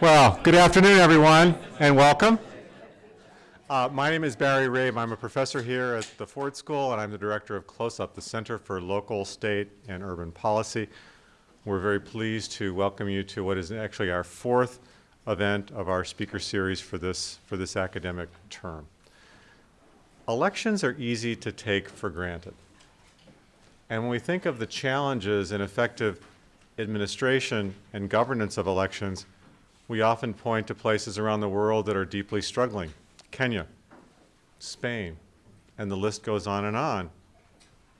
Well, good afternoon, everyone, and welcome. Uh, my name is Barry Rabe. I'm a professor here at the Ford School, and I'm the director of CLOSUP, the Center for Local, State, and Urban Policy. We're very pleased to welcome you to what is actually our fourth event of our speaker series for this, for this academic term. Elections are easy to take for granted. And when we think of the challenges in effective administration and governance of elections, we often point to places around the world that are deeply struggling. Kenya, Spain, and the list goes on and on.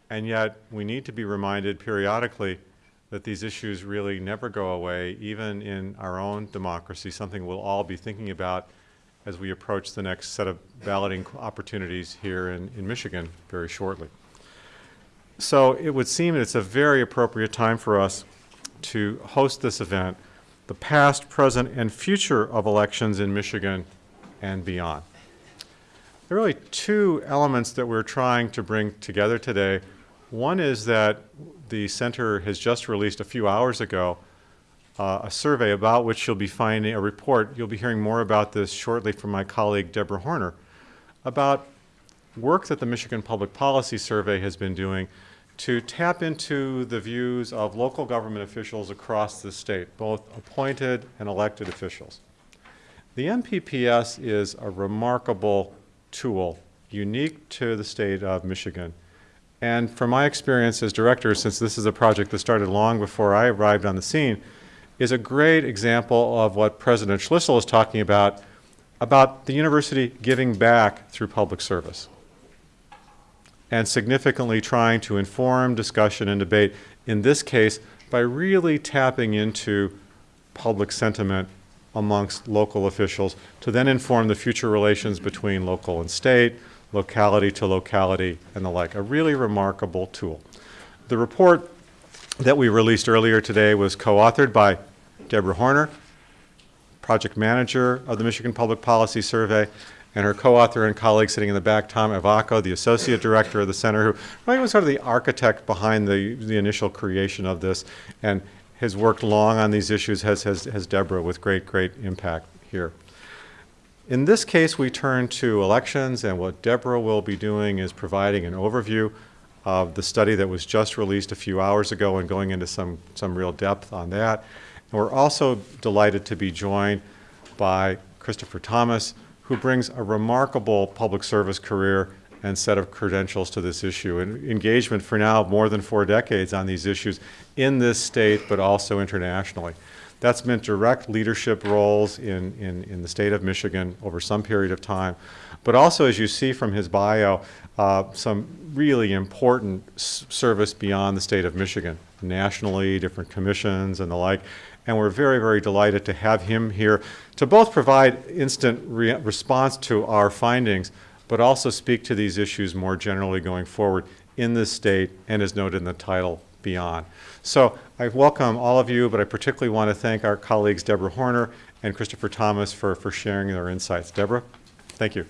And yet, we need to be reminded periodically that these issues really never go away, even in our own democracy, something we'll all be thinking about as we approach the next set of balloting opportunities here in, in Michigan very shortly. So it would seem it's a very appropriate time for us to host this event, the past, present, and future of elections in Michigan and beyond. There are really two elements that we're trying to bring together today. One is that the center has just released a few hours ago uh, a survey about which you'll be finding a report. You'll be hearing more about this shortly from my colleague Deborah Horner about work that the Michigan Public Policy Survey has been doing to tap into the views of local government officials across the state, both appointed and elected officials. The MPPS is a remarkable tool, unique to the state of Michigan. And from my experience as director, since this is a project that started long before I arrived on the scene, is a great example of what President Schlissel is talking about, about the university giving back through public service and significantly trying to inform discussion and debate, in this case, by really tapping into public sentiment amongst local officials to then inform the future relations between local and state, locality to locality, and the like. A really remarkable tool. The report that we released earlier today was co-authored by Deborah Horner, project manager of the Michigan Public Policy Survey, and her co-author and colleague sitting in the back, Tom Ivacko, the associate director of the center, who really was sort of the architect behind the, the initial creation of this, and has worked long on these issues, has, has, has Deborah, with great, great impact here. In this case, we turn to elections, and what Deborah will be doing is providing an overview of the study that was just released a few hours ago and going into some, some real depth on that. And we're also delighted to be joined by Christopher Thomas, who brings a remarkable public service career and set of credentials to this issue. And engagement for now more than four decades on these issues in this state but also internationally. That's meant direct leadership roles in, in, in the state of Michigan over some period of time, but also, as you see from his bio, uh, some really important service beyond the state of Michigan, nationally, different commissions and the like, and we're very, very delighted to have him here to both provide instant re response to our findings, but also speak to these issues more generally going forward in this state and as noted in the title, beyond. So I welcome all of you, but I particularly want to thank our colleagues Deborah Horner and Christopher Thomas for, for sharing their insights. Deborah, thank you.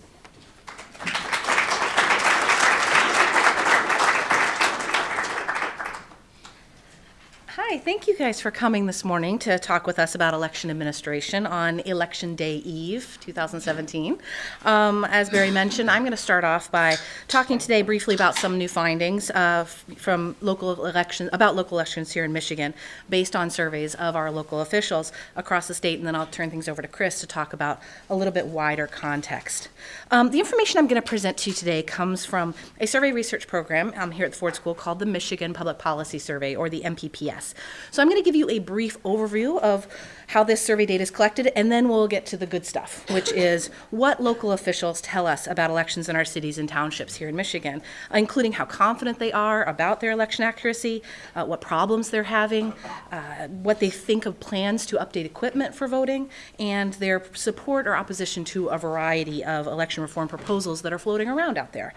Hi, thank you guys for coming this morning to talk with us about election administration on Election Day Eve 2017. Um, as Barry mentioned, I'm going to start off by talking today briefly about some new findings uh, from local elections, about local elections here in Michigan, based on surveys of our local officials across the state, and then I'll turn things over to Chris to talk about a little bit wider context. Um, the information I'm going to present to you today comes from a survey research program um, here at the Ford School called the Michigan Public Policy Survey, or the MPPS. So I'm going to give you a brief overview of how this survey data is collected, and then we'll get to the good stuff, which is what local officials tell us about elections in our cities and townships here in Michigan, including how confident they are about their election accuracy, uh, what problems they're having, uh, what they think of plans to update equipment for voting, and their support or opposition to a variety of election reform proposals that are floating around out there.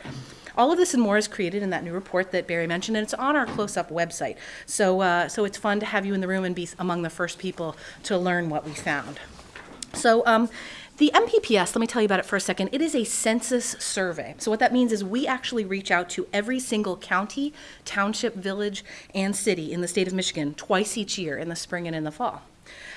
All of this and more is created in that new report that Barry mentioned, and it's on our CLOSUP website. So, uh, so it's fun to have you in the room and be among the first people to learn what we found. So um, the MPPS, let me tell you about it for a second. It is a census survey. So what that means is we actually reach out to every single county, township, village, and city in the state of Michigan twice each year in the spring and in the fall.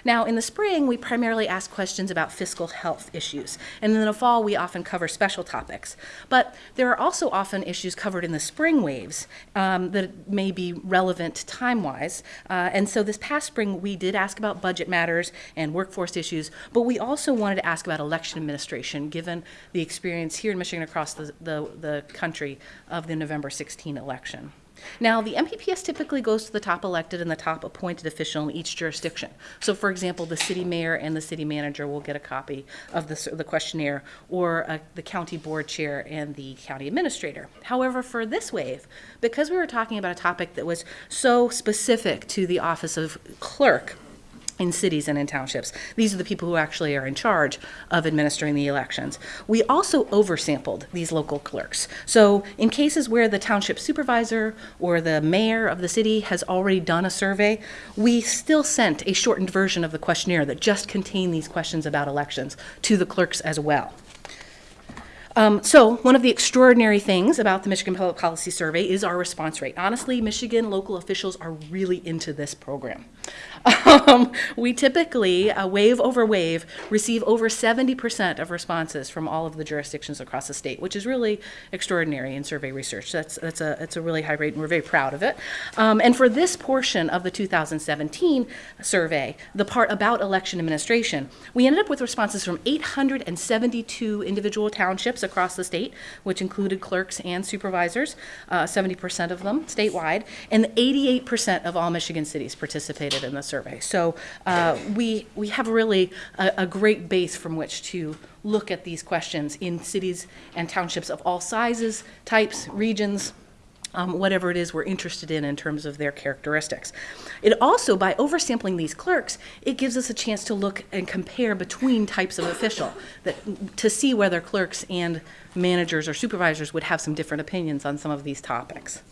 Now, in the spring, we primarily ask questions about fiscal health issues, and in the fall, we often cover special topics. But there are also often issues covered in the spring waves um, that may be relevant time-wise. Uh, and so this past spring, we did ask about budget matters and workforce issues, but we also wanted to ask about election administration, given the experience here in Michigan across the, the, the country of the November 16 election. Now, the MPPS typically goes to the top elected and the top appointed official in each jurisdiction. So, for example, the city mayor and the city manager will get a copy of the, the questionnaire, or uh, the county board chair and the county administrator. However, for this wave, because we were talking about a topic that was so specific to the office of clerk, in cities and in townships. These are the people who actually are in charge of administering the elections. We also oversampled these local clerks. So in cases where the township supervisor or the mayor of the city has already done a survey, we still sent a shortened version of the questionnaire that just contained these questions about elections to the clerks as well. Um, so, one of the extraordinary things about the Michigan Public Policy Survey is our response rate. Honestly, Michigan local officials are really into this program. Um, we typically, uh, wave over wave, receive over 70% of responses from all of the jurisdictions across the state, which is really extraordinary in survey research. That's, that's, a, that's a really high rate, and we're very proud of it. Um, and for this portion of the 2017 survey, the part about election administration, we ended up with responses from 872 individual townships across the state, which included clerks and supervisors, uh, 70% of them statewide, and 88% of all Michigan cities participated in the survey. So uh, we, we have really a, a great base from which to look at these questions in cities and townships of all sizes, types, regions, um, whatever it is we're interested in in terms of their characteristics. It also, by oversampling these clerks, it gives us a chance to look and compare between types of official, that, to see whether clerks and managers or supervisors would have some different opinions on some of these topics.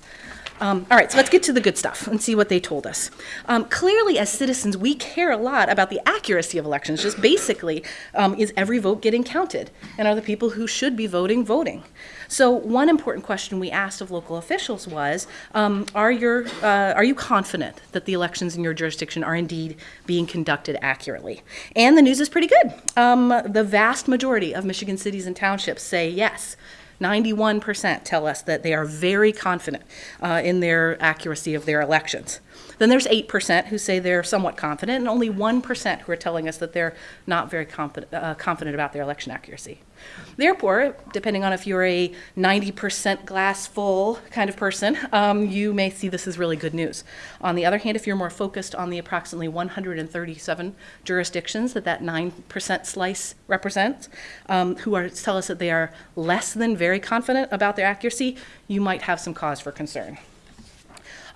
Um, all right, so let's get to the good stuff and see what they told us. Um, clearly, as citizens, we care a lot about the accuracy of elections. Just basically, um, is every vote getting counted? And are the people who should be voting voting? So, one important question we asked of local officials was um, are, your, uh, are you confident that the elections in your jurisdiction are indeed being conducted accurately? And the news is pretty good. Um, the vast majority of Michigan cities and townships say yes. 91% tell us that they are very confident uh, in their accuracy of their elections. Then there's 8% who say they're somewhat confident, and only 1% who are telling us that they're not very confident, uh, confident about their election accuracy. Therefore, depending on if you're a 90% glass full kind of person, um, you may see this as really good news. On the other hand, if you're more focused on the approximately 137 jurisdictions that that 9% slice represents, um, who are, tell us that they are less than very confident about their accuracy, you might have some cause for concern.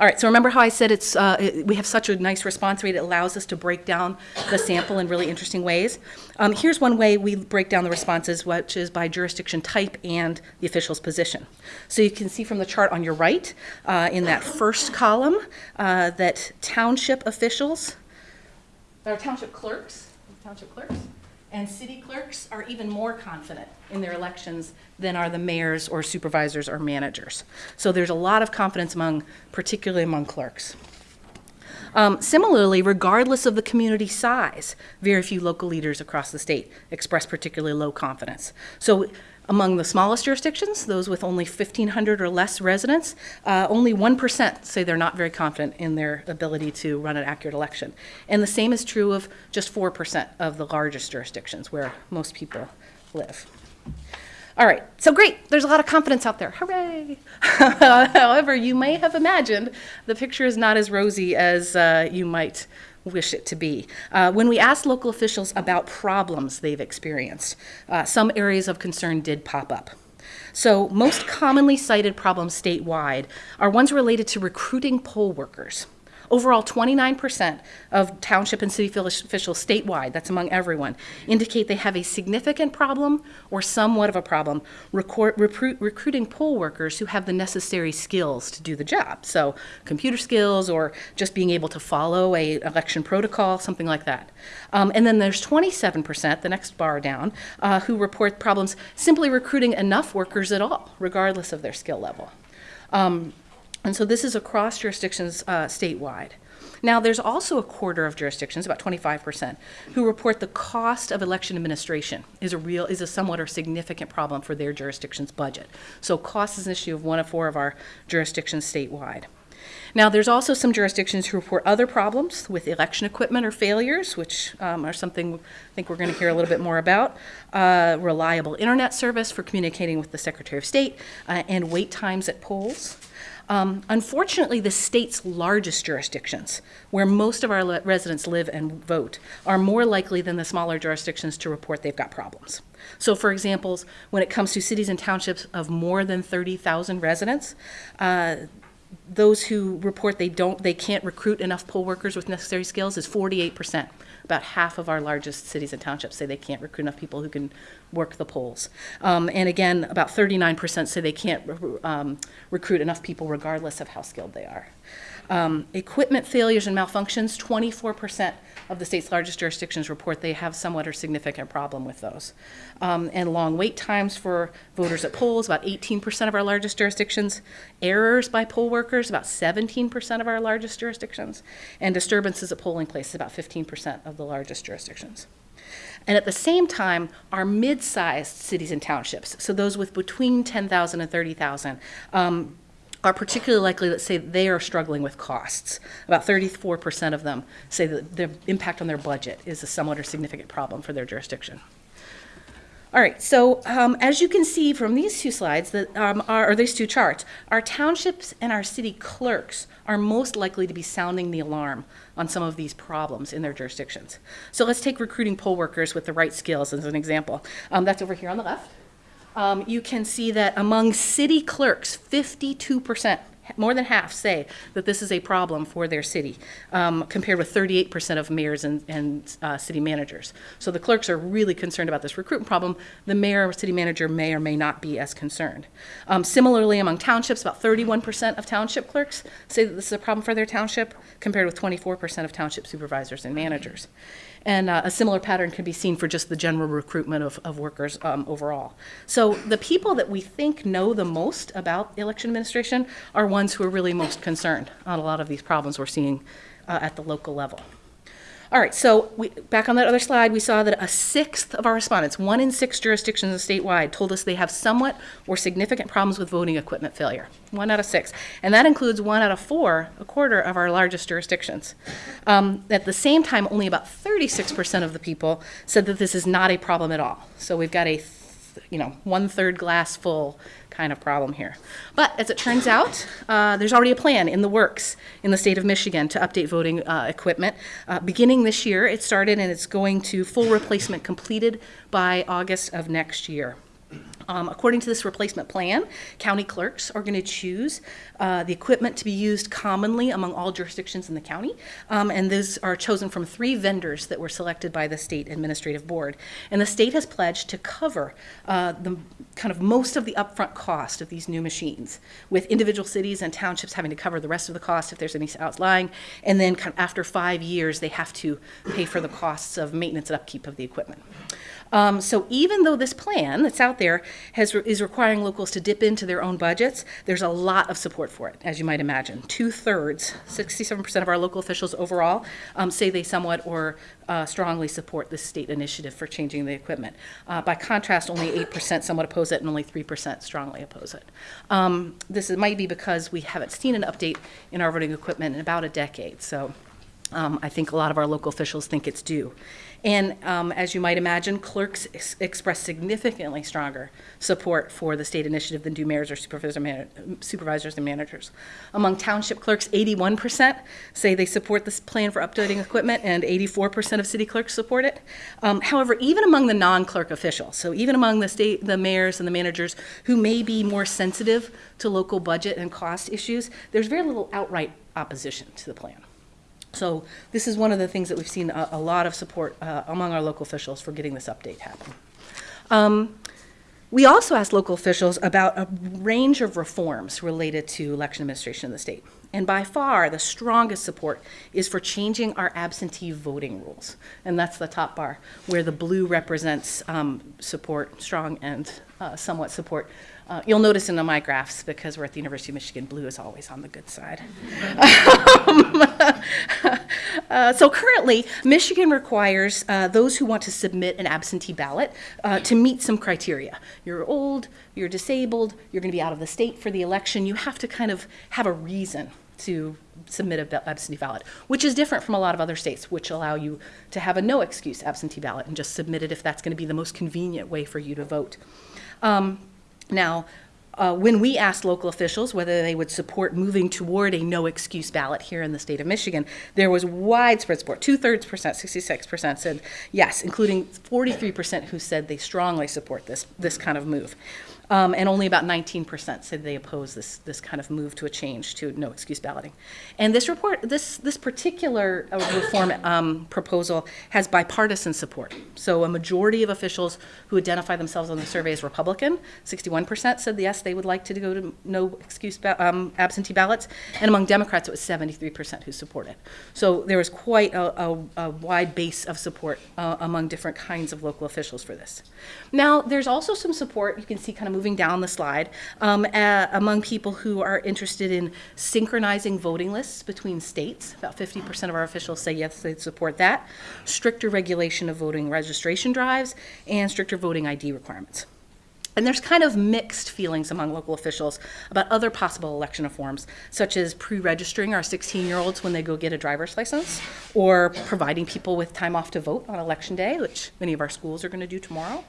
All right, so remember how I said it's, uh, we have such a nice response rate, it allows us to break down the sample in really interesting ways. Um, Here's one way we break down the responses, which is by jurisdiction type and the official's position. So you can see from the chart on your right, uh, in that first column, uh, that township officials, or township clerks, township clerks, and city clerks are even more confident in their elections than are the mayors or supervisors or managers. So there's a lot of confidence among, particularly among clerks. Um, similarly, regardless of the community size, very few local leaders across the state express particularly low confidence. So among the smallest jurisdictions, those with only 1,500 or less residents, uh, only 1% say they're not very confident in their ability to run an accurate election. And the same is true of just 4% of the largest jurisdictions where most people live. All right, so great, there's a lot of confidence out there, hooray! However, you may have imagined the picture is not as rosy as uh, you might wish it to be. Uh, when we asked local officials about problems they've experienced, uh, some areas of concern did pop up. So, most commonly cited problems statewide are ones related to recruiting poll workers. Overall, 29% of township and city officials statewide, that's among everyone, indicate they have a significant problem or somewhat of a problem recruiting poll workers who have the necessary skills to do the job. So, computer skills or just being able to follow a election protocol, something like that. Um, and then there's 27%, the next bar down, uh, who report problems simply recruiting enough workers at all, regardless of their skill level. Um, and so this is across jurisdictions uh, statewide. Now, there's also a quarter of jurisdictions, about 25%, who report the cost of election administration is a real, is a somewhat or significant problem for their jurisdiction's budget. So cost is an issue of one of four of our jurisdictions statewide. Now, there's also some jurisdictions who report other problems with election equipment or failures, which um, are something I think we're going to hear a little bit more about. Uh, reliable internet service for communicating with the Secretary of State, uh, and wait times at polls. Um, unfortunately, the state's largest jurisdictions, where most of our le- residents live and vote, are more likely than the smaller jurisdictions to report they've got problems. So, for examples, when it comes to cities and townships of more than 30,000 residents, uh, those who report they don't, they can't recruit enough poll workers with necessary skills is 48%. About half of our largest cities and townships say they can't recruit enough people who can work the polls. Um, and again, about 39% say they can't um, recruit enough people regardless of how skilled they are. Um, equipment failures and malfunctions, 24% of the state's largest jurisdictions report they have somewhat or significant problem with those. Um, and long wait times for voters at polls, about 18% of our largest jurisdictions. Errors by poll workers, about 17% of our largest jurisdictions. And disturbances at polling places, about 15% of the largest jurisdictions. And at the same time, our mid-sized cities and townships, so those with between 10,000 and 30,000, um, are particularly likely that say they are struggling with costs. About 34% of them say that the impact on their budget is a somewhat or significant problem for their jurisdiction. All right, so um, as you can see from these two slides, that, um, are, or these two charts, our townships and our city clerks are most likely to be sounding the alarm on some of these problems in their jurisdictions. So let's take recruiting poll workers with the right skills as an example. Um, that's over here on the left um, you can see that among city clerks, 52%, more than half say that this is a problem for their city, um, compared with 38% of mayors and, and uh, city managers. So the clerks are really concerned about this recruitment problem. The mayor or city manager may or may not be as concerned. Um, similarly, among townships, about 31% of township clerks say that this is a problem for their township, compared with 24% of township supervisors and managers. And uh, a similar pattern can be seen for just the general recruitment of, of workers um, overall. So the people that we think know the most about election administration are ones who are really most concerned on a lot of these problems we're seeing uh, at the local level. All right, so we, back on that other slide, we saw that a sixth of our respondents, one in six jurisdictions statewide, told us they have somewhat or significant problems with voting equipment failure. One out of six. And that includes one out of four, a quarter of our largest jurisdictions. Um, at the same time, only about 36% of the people said that this is not a problem at all. So we've got a you know, one third glass full kind of problem here. But as it turns out, uh, there's already a plan in the works in the state of Michigan to update voting uh, equipment. Uh, beginning this year, it started and it's going to full replacement completed by August of next year. Um, according to this replacement plan, county clerks are going to choose uh, the equipment to be used commonly among all jurisdictions in the county, um, and those are chosen from three vendors that were selected by the state administrative board. And the state has pledged to cover uh, the kind of most of the upfront cost of these new machines, with individual cities and townships having to cover the rest of the cost if there's any outlying, and then kind of after five years they have to pay for the costs of maintenance and upkeep of the equipment. Um, so even though this plan that's out there has, is requiring locals to dip into their own budgets, there's a lot of support for it, as you might imagine. Two thirds, 67% of our local officials overall, um, say they somewhat or uh, strongly support this state initiative for changing the equipment. Uh, by contrast, only 8% somewhat oppose it and only 3% strongly oppose it. Um, this might be because we haven't seen an update in our voting equipment in about a decade. So um, I think a lot of our local officials think it's due. And um, as you might imagine, clerks ex- express significantly stronger support for the state initiative than do mayors or supervisor supervisors and managers. Among township clerks, 81% say they support this plan for updating equipment, and 84% of city clerks support it. Um, however, even among the non-clerk officials, so even among the state, the mayors and the managers who may be more sensitive to local budget and cost issues, there's very little outright opposition to the plan. So this is one of the things that we've seen a, a lot of support uh, among our local officials for getting this update happen. Um, we also asked local officials about a range of reforms related to election administration in the state. And by far, the strongest support is for changing our absentee voting rules. And that's the top bar, where the blue represents um, support, strong and uh, somewhat support. Uh, You'll notice in my graphs, because we're at the University of Michigan, blue is always on the good side. Uh, So currently, Michigan requires uh, those who want to submit an absentee ballot uh, to meet some criteria. You're old, you're disabled, you're going to be out of the state for the election. You have to kind of have a reason to submit an absentee ballot, which is different from a lot of other states, which allow you to have a no excuse absentee ballot and just submit it if that's going to be the most convenient way for you to vote. Um, Now, uh, when we asked local officials whether they would support moving toward a no excuse ballot here in the state of Michigan, there was widespread support. Two thirds percent, 66% said yes, including 43% who said they strongly support this, this kind of move. Um, and only about 19% said they oppose this, this kind of move to a change to no excuse balloting. And this report, this, this particular uh, reform um, proposal has bipartisan support. So a majority of officials who identify themselves on the survey as Republican, 61% said yes, they would like to go to no excuse ba- um, absentee ballots. And among Democrats, it was 73% who supported. So there was quite a, a, a wide base of support uh, among different kinds of local officials for this. Now, there's also some support, you can see kind of moving down the slide, um, uh, among people who are interested in synchronizing voting lists between states. About 50% of our officials say yes, they support that. Stricter regulation of voting registration drives and stricter voting ID requirements. And there's kind of mixed feelings among local officials about other possible election reforms, such as pre-registering our 16-year-olds when they go get a driver's license, or providing people with time off to vote on election day, which many of our schools are going to do tomorrow.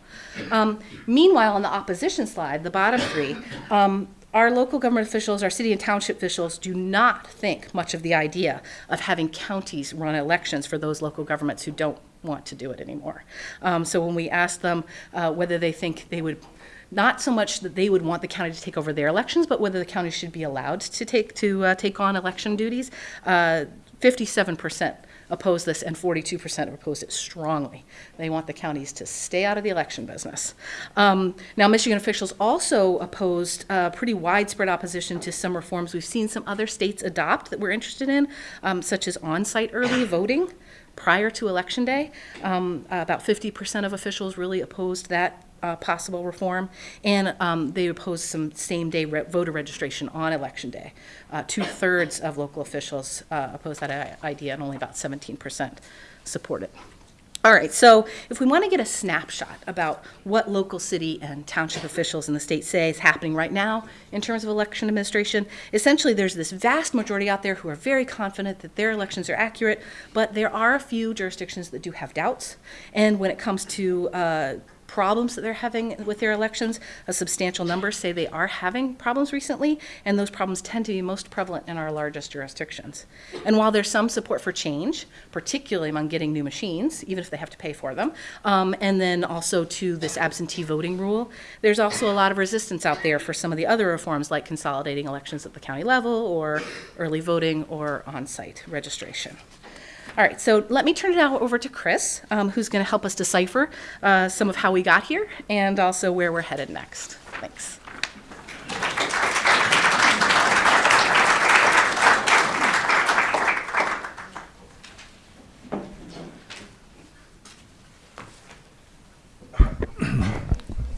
Um, meanwhile, on the opposition slide, the bottom three, um, our local government officials, our city and township officials do not think much of the idea of having counties run elections for those local governments who don't want to do it anymore. Um, so when we ask them uh, whether they think they would not so much that they would want the county to take over their elections, but whether the county should be allowed to take, to uh, take on election duties. Uh, 57% oppose this and 42% oppose it strongly. They want the counties to stay out of the election business. Um, Now, Michigan officials also opposed uh, pretty widespread opposition to some reforms we've seen some other states adopt that we're interested in, um, such as on-site early voting prior to Election Day. Um, About 50% of officials really opposed that uh, possible reform, and um, they opposed some same-day re- voter registration on Election Day. Uh, Two-thirds of local officials uh, opposed that idea, and only about 17% support it. All right, so if we want to get a snapshot about what local city and township officials in the state say is happening right now in terms of election administration, essentially there's this vast majority out there who are very confident that their elections are accurate, but there are a few jurisdictions that do have doubts. And when it comes to uh, problems that they're having with their elections, a substantial number say they are having problems recently, and those problems tend to be most prevalent in our largest jurisdictions. And while there's some support for change, particularly among getting new machines, even if they have to pay for them, um, and then also to this absentee voting rule, there's also a lot of resistance out there for some of the other reforms like consolidating elections at the county level or early voting or on-site registration. All right, so let me turn it now over to Chris, um, who's going to help us decipher uh, some of how we got here and also where we're headed next. Thanks.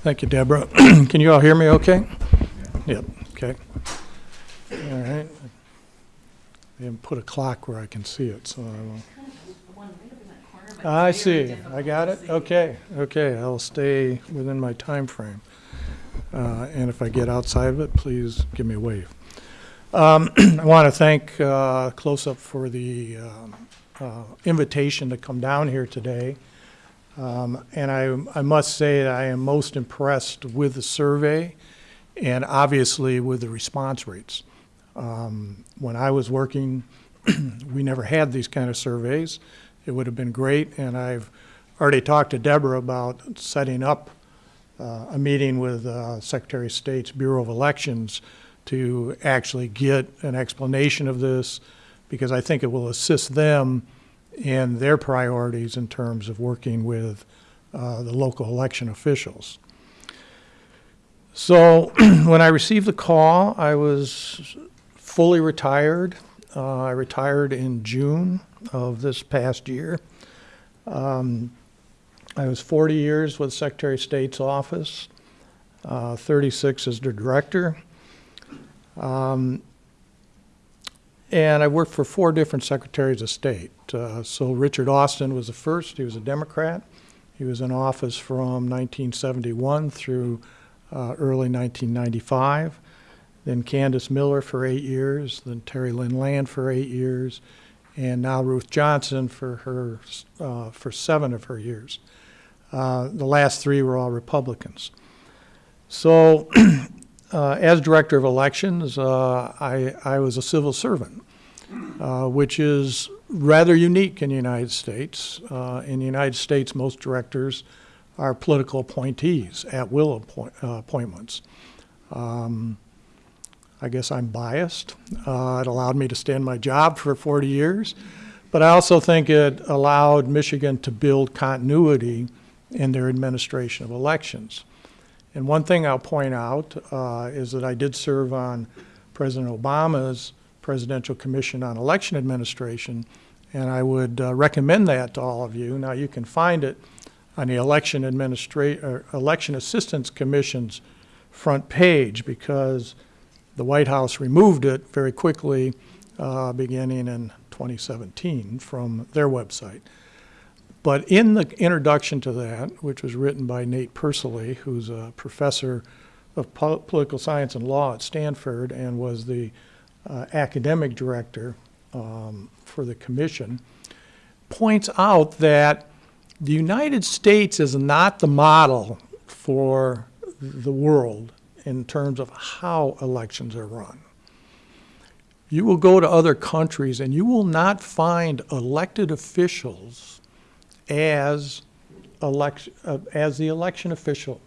Thank you, Deborah. Can you all hear me okay? Yep, okay. All right. Haven't put a clock where I can see it, so I will. I see, I got it, okay, okay, I'll stay within my time frame. Uh, And if I get outside of it, please give me a wave. Um, I want to thank uh, CLOSUP for the um, uh, invitation to come down here today. Um, And I, I must say that I am most impressed with the survey and obviously with the response rates. Um, When I was working, we never had these kind of surveys. It would have been great, and I've already talked to Deborah about setting up uh, a meeting with uh, Secretary of State's Bureau of Elections to actually get an explanation of this, because I think it will assist them in their priorities in terms of working with uh, the local election officials. So when I received the call, I was fully retired. Uh, I retired in June of this past year. Um, I was 40 years with Secretary of State's office, uh, 36 as the director. Um, and I worked for four different secretaries of state. Uh, so Richard Austin was the first. He was a Democrat. He was in office from 1971 through uh, early 1995. Then Candice Miller for eight years. Then Terry Lynn Land for eight years, and now Ruth Johnson for her uh, for seven of her years. Uh, the last three were all Republicans. So, uh, as director of elections, uh, I, I was a civil servant, uh, which is rather unique in the United States. Uh, in the United States, most directors are political appointees, at will appoint, appointments. Um, I guess I'm biased. Uh, it allowed me to stay in my job for 40 years, but I also think it allowed Michigan to build continuity in their administration of elections. And one thing I'll point out uh, is that I did serve on President Obama's Presidential Commission on Election Administration, and I would uh, recommend that to all of you. Now, you can find it on the Election Administra- Election Assistance Commission's front page because the White House removed it very quickly, uh, beginning in 2017 from their website. But in the introduction to that, which was written by Nate Persily, who's a professor of po- political science and law at Stanford and was the uh, academic director um, for the commission, points out that the United States is not the model for the world in terms of how elections are run. You will go to other countries and you will not find elected officials as election, uh, as the election official.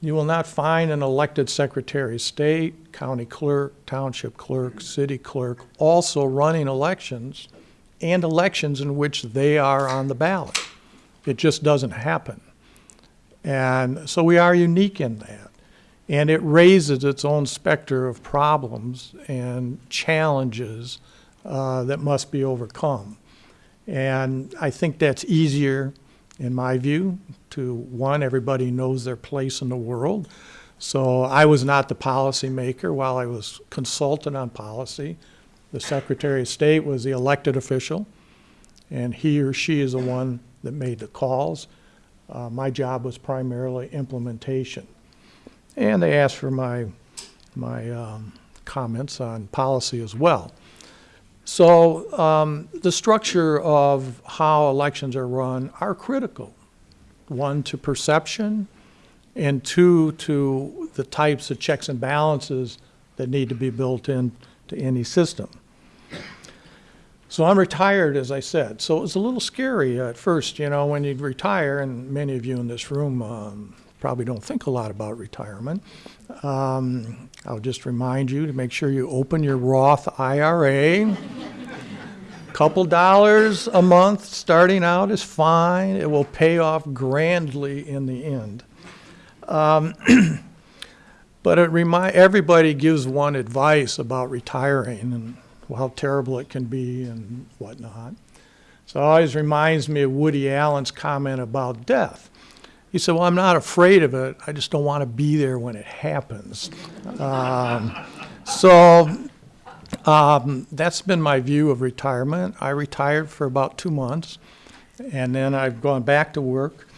You will not find an elected secretary of state, county clerk, township clerk, city clerk also running elections and elections in which they are on the ballot. It just doesn't happen. And so we are unique in that. And it raises its own specter of problems and challenges uh, that must be overcome. And I think that's easier, in my view, to one, everybody knows their place in the world. So I was not the policymaker while I was consultant on policy. The Secretary of State was the elected official, and he or she is the one that made the calls. Uh, my job was primarily implementation. And they asked for my, my um, comments on policy as well. So um, the structure of how elections are run are critical. One, to perception, and two, to the types of checks and balances that need to be built in to any system. So I'm retired, as I said. So it was a little scary at first, you know, when you retire, and many of you in this room um, probably don't think a lot about retirement. Um, I'll just remind you to make sure you open your Roth IRA. A couple dollars a month starting out is fine. It will pay off grandly in the end. Um, but it remind everybody gives one advice about retiring and how terrible it can be and whatnot. So it always reminds me of Woody Allen's comment about death. He said, Well, I'm not afraid of it. I just don't want to be there when it happens. Um, so um, that's been my view of retirement. I retired for about two months, and then I've gone back to work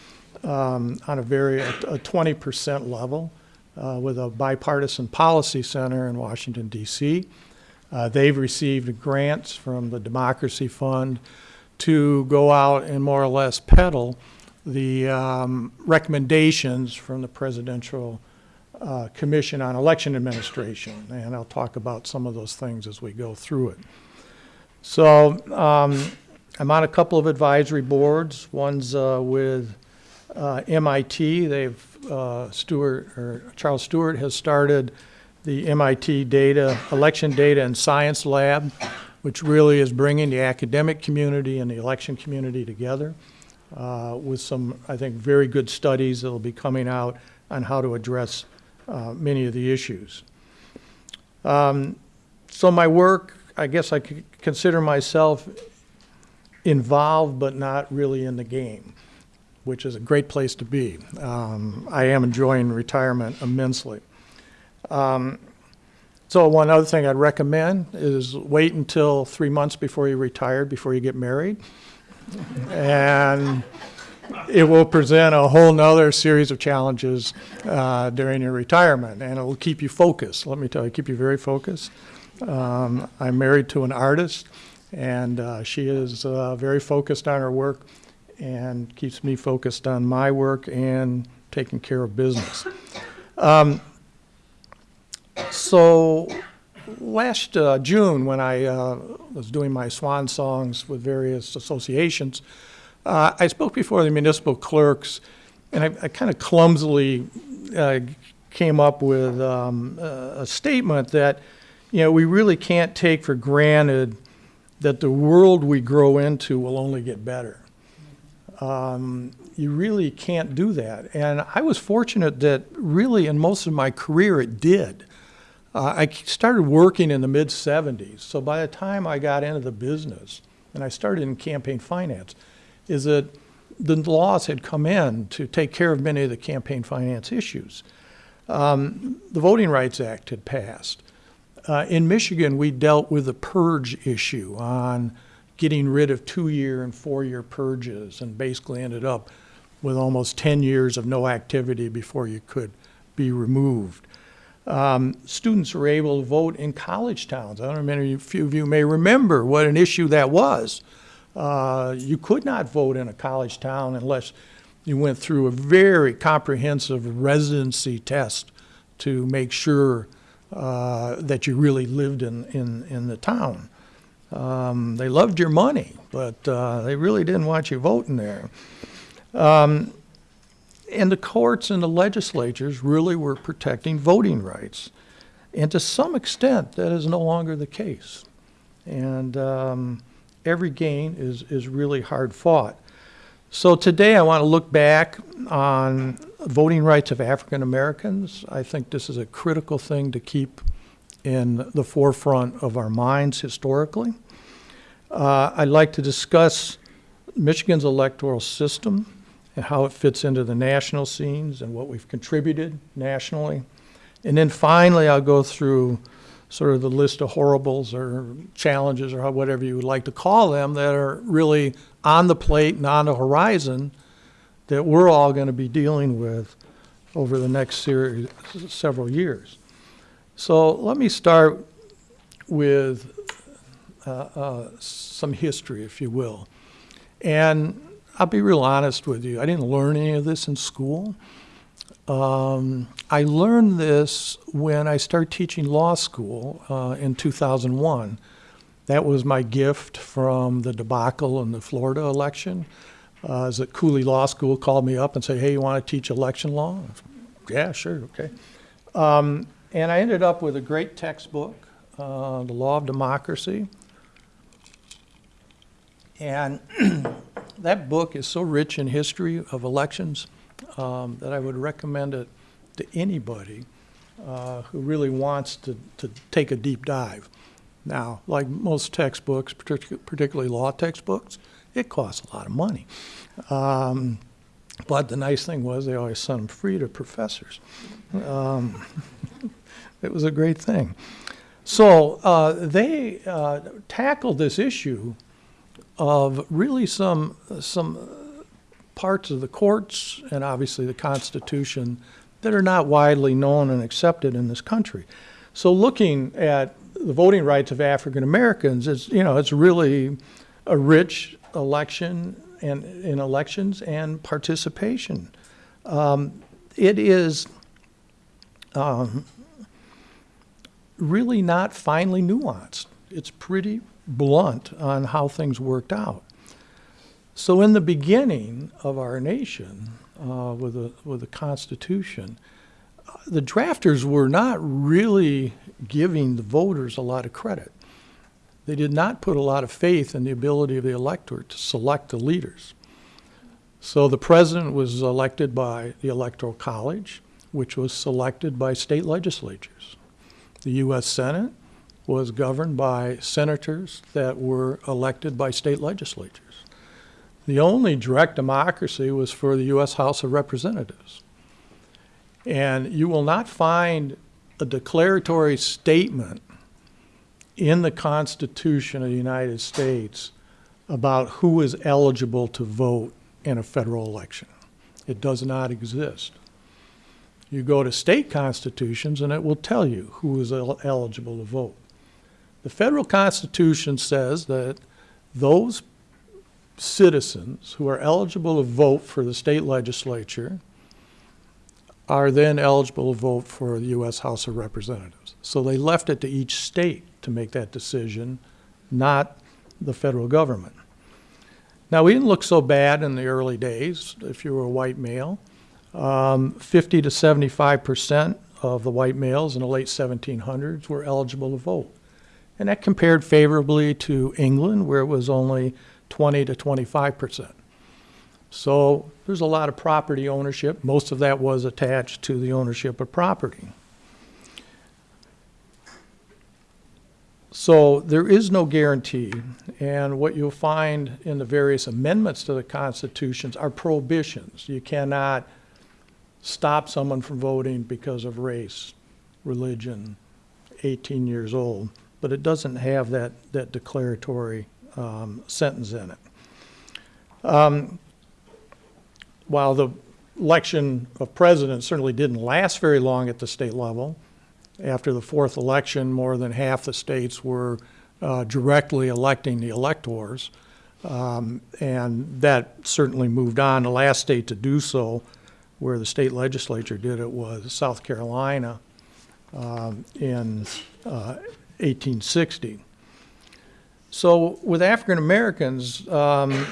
um, on a very a 20% level uh, with a bipartisan policy center in Washington, D.C. Uh, they've received grants from the Democracy Fund to go out and more or less peddle the um, recommendations from the Presidential uh, Commission on Election Administration. And I'll talk about some of those things as we go through it. So um, I'm on a couple of advisory boards. One's uh, with uh, MIT. They've uh, Stewart or Charles Stewart has started the MIT Data Election Data and Science Lab, which really is bringing the academic community and the election community together uh, with some, I think, very good studies that will be coming out on how to address uh, many of the issues. Um, so my work, I guess I could consider myself involved, but not really in the game, which is a great place to be. Um, I am enjoying retirement immensely. Um, so one other thing I'd recommend is wait until three months before you retire, before you get married. And it will present a whole nother series of challenges uh, during your retirement, and it will keep you focused. Let me tell you, keep you very focused. Um, I'm married to an artist, and uh, she is uh, very focused on her work and keeps me focused on my work and taking care of business. Um, so last uh, June, when I uh, was doing my swan songs with various associations, uh, I spoke before the municipal clerks, and I, I kind of clumsily uh, came up with um, a statement that, you know, we really can't take for granted that the world we grow into will only get better. Um, you really can't do that. And I was fortunate that really in most of my career it did. Uh, I started working in the mid 70s, so by the time I got into the business, and I started in campaign finance, is that the laws had come in to take care of many of the campaign finance issues. Um, the Voting Rights Act had passed. Uh, in Michigan, we dealt with the purge issue on getting rid of two-year and four-year purges, and basically ended up with almost 10 years of no activity before you could be removed. Um, students were able to vote in college towns. I don't know, many few of you may remember what an issue that was. Uh, you could not vote in a college town unless you went through a very comprehensive residency test to make sure uh, that you really lived in, in, in the town. Um, they loved your money, but uh, they really didn't want you voting there. Um, and the courts and the legislatures really were protecting voting rights. And to some extent, that is no longer the case. And um, every gain is, is really hard fought. So today I want to look back on voting rights of African Americans. I think this is a critical thing to keep in the forefront of our minds historically. Uh, I'd like to discuss Michigan's electoral system and how it fits into the national scenes and what we've contributed nationally. And then finally, I'll go through sort of the list of horribles or challenges or whatever you would like to call them that are really on the plate and on the horizon that we're all going to be dealing with over the next series, several years. So let me start with uh, uh, some history, if you will. And I'll be real honest with you. I didn't learn any of this in school. Um, I learned this when I started teaching law school uh, in 2001. That was my gift from the debacle in the Florida election. Uh, is that Cooley Law School called me up and said, "Hey, you want to teach election law?" Yeah, sure, okay. Um, and I ended up with a great textbook, uh, "The Law of Democracy," and that book is so rich in history of elections um, that I would recommend it to anybody uh, who really wants to, to take a deep dive. Now, like most textbooks, partic- particularly law textbooks, it costs a lot of money. Um, but the nice thing was they always sent them free to professors. Um, it was a great thing. So uh, they uh, tackled this issue of really some some parts of the courts and obviously the Constitution that are not widely known and accepted in this country. So looking at the voting rights of African Americans is you know it's really a rich election and in elections and participation. Um, it is um, really not finely nuanced. It's pretty blunt on how things worked out. So in the beginning of our nation, uh, with, the, with the Constitution, uh, the drafters were not really giving the voters a lot of credit. They did not put a lot of faith in the ability of the electorate to select the leaders. So the president was elected by the Electoral College, which was selected by state legislatures. The U.S. Senate was governed by senators that were elected by state legislatures. The only direct democracy was for the U.S. House of Representatives. And you will not find a declaratory statement in the Constitution of the United States about who is eligible to vote in a federal election. It does not exist. You go to state constitutions and it will tell you who is el- eligible to vote. The federal constitution says that those citizens who are eligible to vote for the state legislature are then eligible to vote for the U.S. House of Representatives. So they left it to each state to make that decision, not the federal government. Now, we didn't look so bad in the early days if you were a white male. Um, 50 to 75 percent of the white males in the late 1700s were eligible to vote. And that compared favorably to England, where it was only 20 to 25 percent. So there's a lot of property ownership. Most of that was attached to the ownership of property. So there is no guarantee, and what you'll find in the various amendments to the constitutions are prohibitions. You cannot stop someone from voting because of race, religion, 18 years old, but it doesn't have that, that declaratory um, sentence in it. Um, While the election of president certainly didn't last very long at the state level, after the fourth election, more than half the states were uh, directly electing the electors. Um, And that certainly moved on. The last state to do so, where the state legislature did it, was South Carolina um, in uh, 1860. So with African Americans, um,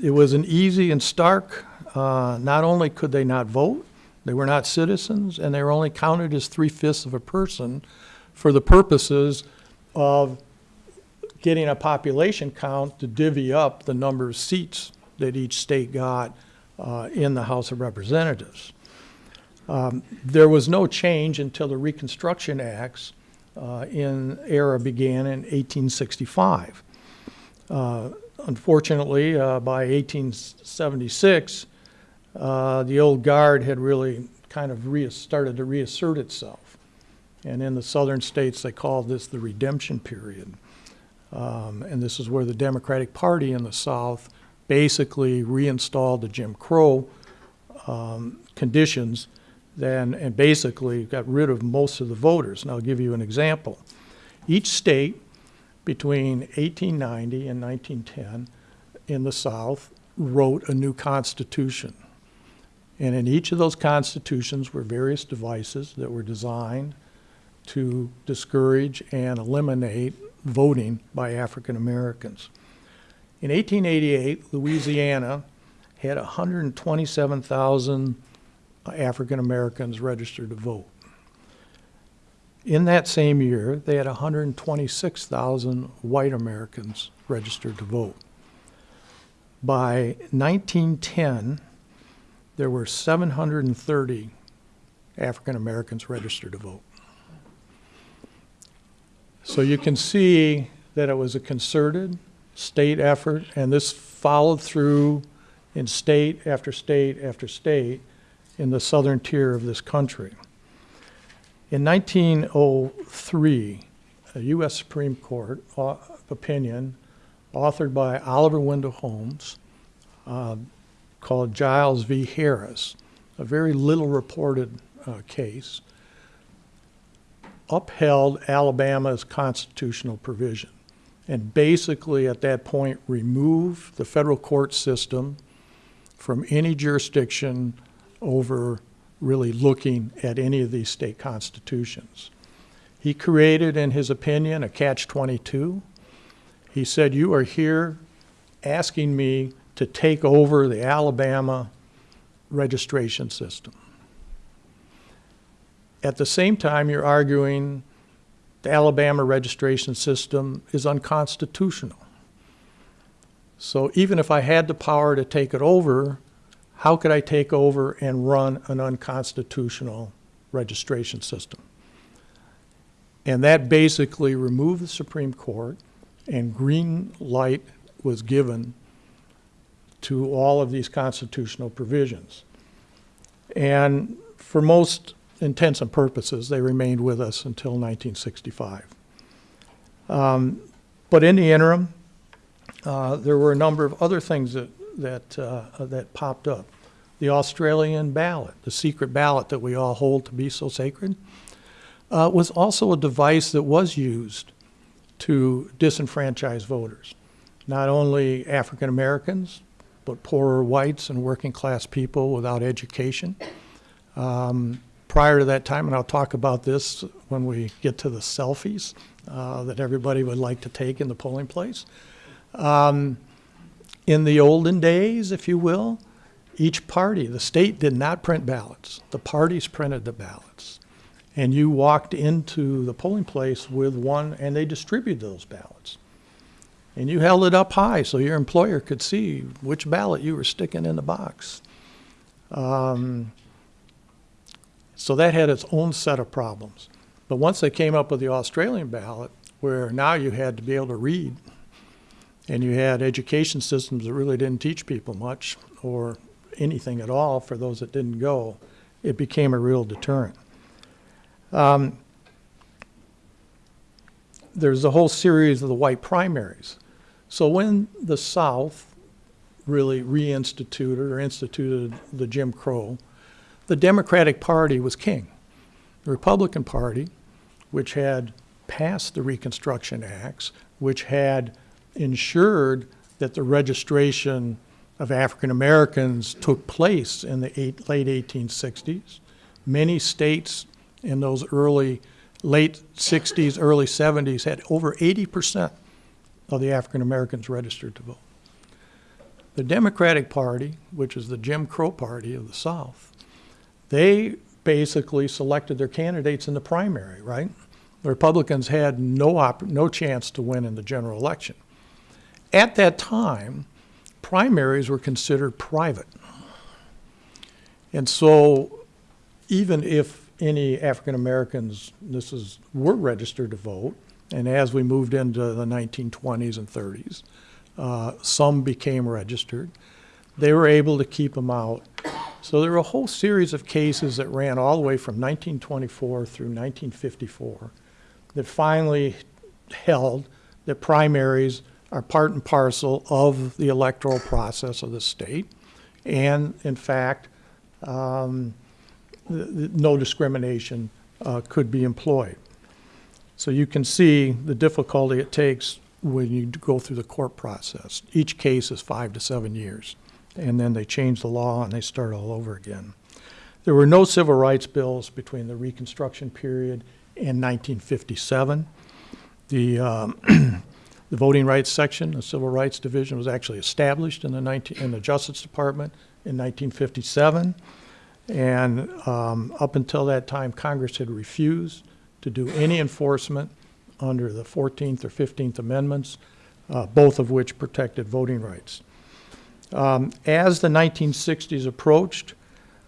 it was an easy and stark, uh, not only could they not vote, they were not citizens, and they were only counted as three-fifths of a person for the purposes of getting a population count to divvy up the number of seats that each state got uh, in the House of Representatives. Um, There was no change until the Reconstruction Acts in era began in 1865. Uh, Unfortunately, uh, by 1876, uh, the old guard had really kind of started to reassert itself. And in the southern states, they called this the redemption period. Um, and this is where the Democratic Party in the South basically reinstalled the Jim Crow um, conditions then, and basically got rid of most of the voters. And I'll give you an example. Each state between 1890 and 1910 in the South wrote a new constitution. And in each of those constitutions were various devices that were designed to discourage and eliminate voting by African Americans. In 1888, Louisiana had 127,000 African Americans registered to vote. In that same year, they had 126,000 white Americans registered to vote. By 1910, there were 730 African Americans registered to vote. So you can see that it was a concerted state effort, and this followed through in state after state after state in the southern tier of this country. In 1903, a U.S. Supreme Court uh, opinion authored by Oliver Wendell Holmes uh, called Giles v. Harris, a very little reported uh, case, upheld Alabama's constitutional provision and basically at that point removed the federal court system from any jurisdiction over really looking at any of these state constitutions. He created, in his opinion, a catch 22. He said, You are here asking me to take over the Alabama registration system. At the same time, you're arguing the Alabama registration system is unconstitutional. So even if I had the power to take it over, how could I take over and run an unconstitutional registration system? And that basically removed the Supreme Court, and green light was given to all of these constitutional provisions. And for most intents and purposes, they remained with us until 1965. Um, But in the interim, uh, there were a number of other things that, that, uh, that popped up. The Australian ballot, the secret ballot that we all hold to be so sacred, uh, was also a device that was used to disenfranchise voters. Not only African Americans, but poorer whites and working class people without education. Um, prior to that time, and I'll talk about this when we get to the selfies uh, that everybody would like to take in the polling place. Um, in the olden days, if you will, each party, the state did not print ballots. The parties printed the ballots. And you walked into the polling place with one, and they distributed those ballots. And you held it up high so your employer could see which ballot you were sticking in the box. Um, so that had its own set of problems. But once they came up with the Australian ballot, where now you had to be able to read, and you had education systems that really didn't teach people much or anything at all for those that didn't go, it became a real deterrent. Um, there's a whole series of the white primaries. So when the South really reinstituted or instituted the Jim Crow, the Democratic Party was king. The Republican Party, which had passed the Reconstruction Acts, which had ensured that the registration of African Americans took place in the eight, late 1860s. Many states in those early, late 60s, early 70s had over 80% of the African Americans registered to vote. The Democratic Party, which is the Jim Crow Party of the South, they basically selected their candidates in the primary, right? The Republicans had no no chance to win in the general election. At that time, primaries were considered private. And so even if any African Americans, this is, were registered to vote, and as we moved into the 1920s and 30s, uh, some became registered. They were able to keep them out. So there were a whole series of cases that ran all the way from 1924 through 1954 that finally held that primaries are part and parcel of the electoral process of the state. And in fact, um, no discrimination uh, could be employed. So you can see the difficulty it takes when you go through the court process. Each case is five to seven years. And then they change the law and they start all over again. There were no civil rights bills between the Reconstruction period and 1957. The, um, the Voting Rights Section, the Civil Rights Division, was actually established in the 19, in the Justice Department in 1957. And um, up until that time, Congress had refused to do any enforcement under the 14th or 15th Amendments, uh, both of which protected voting rights. Um, as the 1960s approached,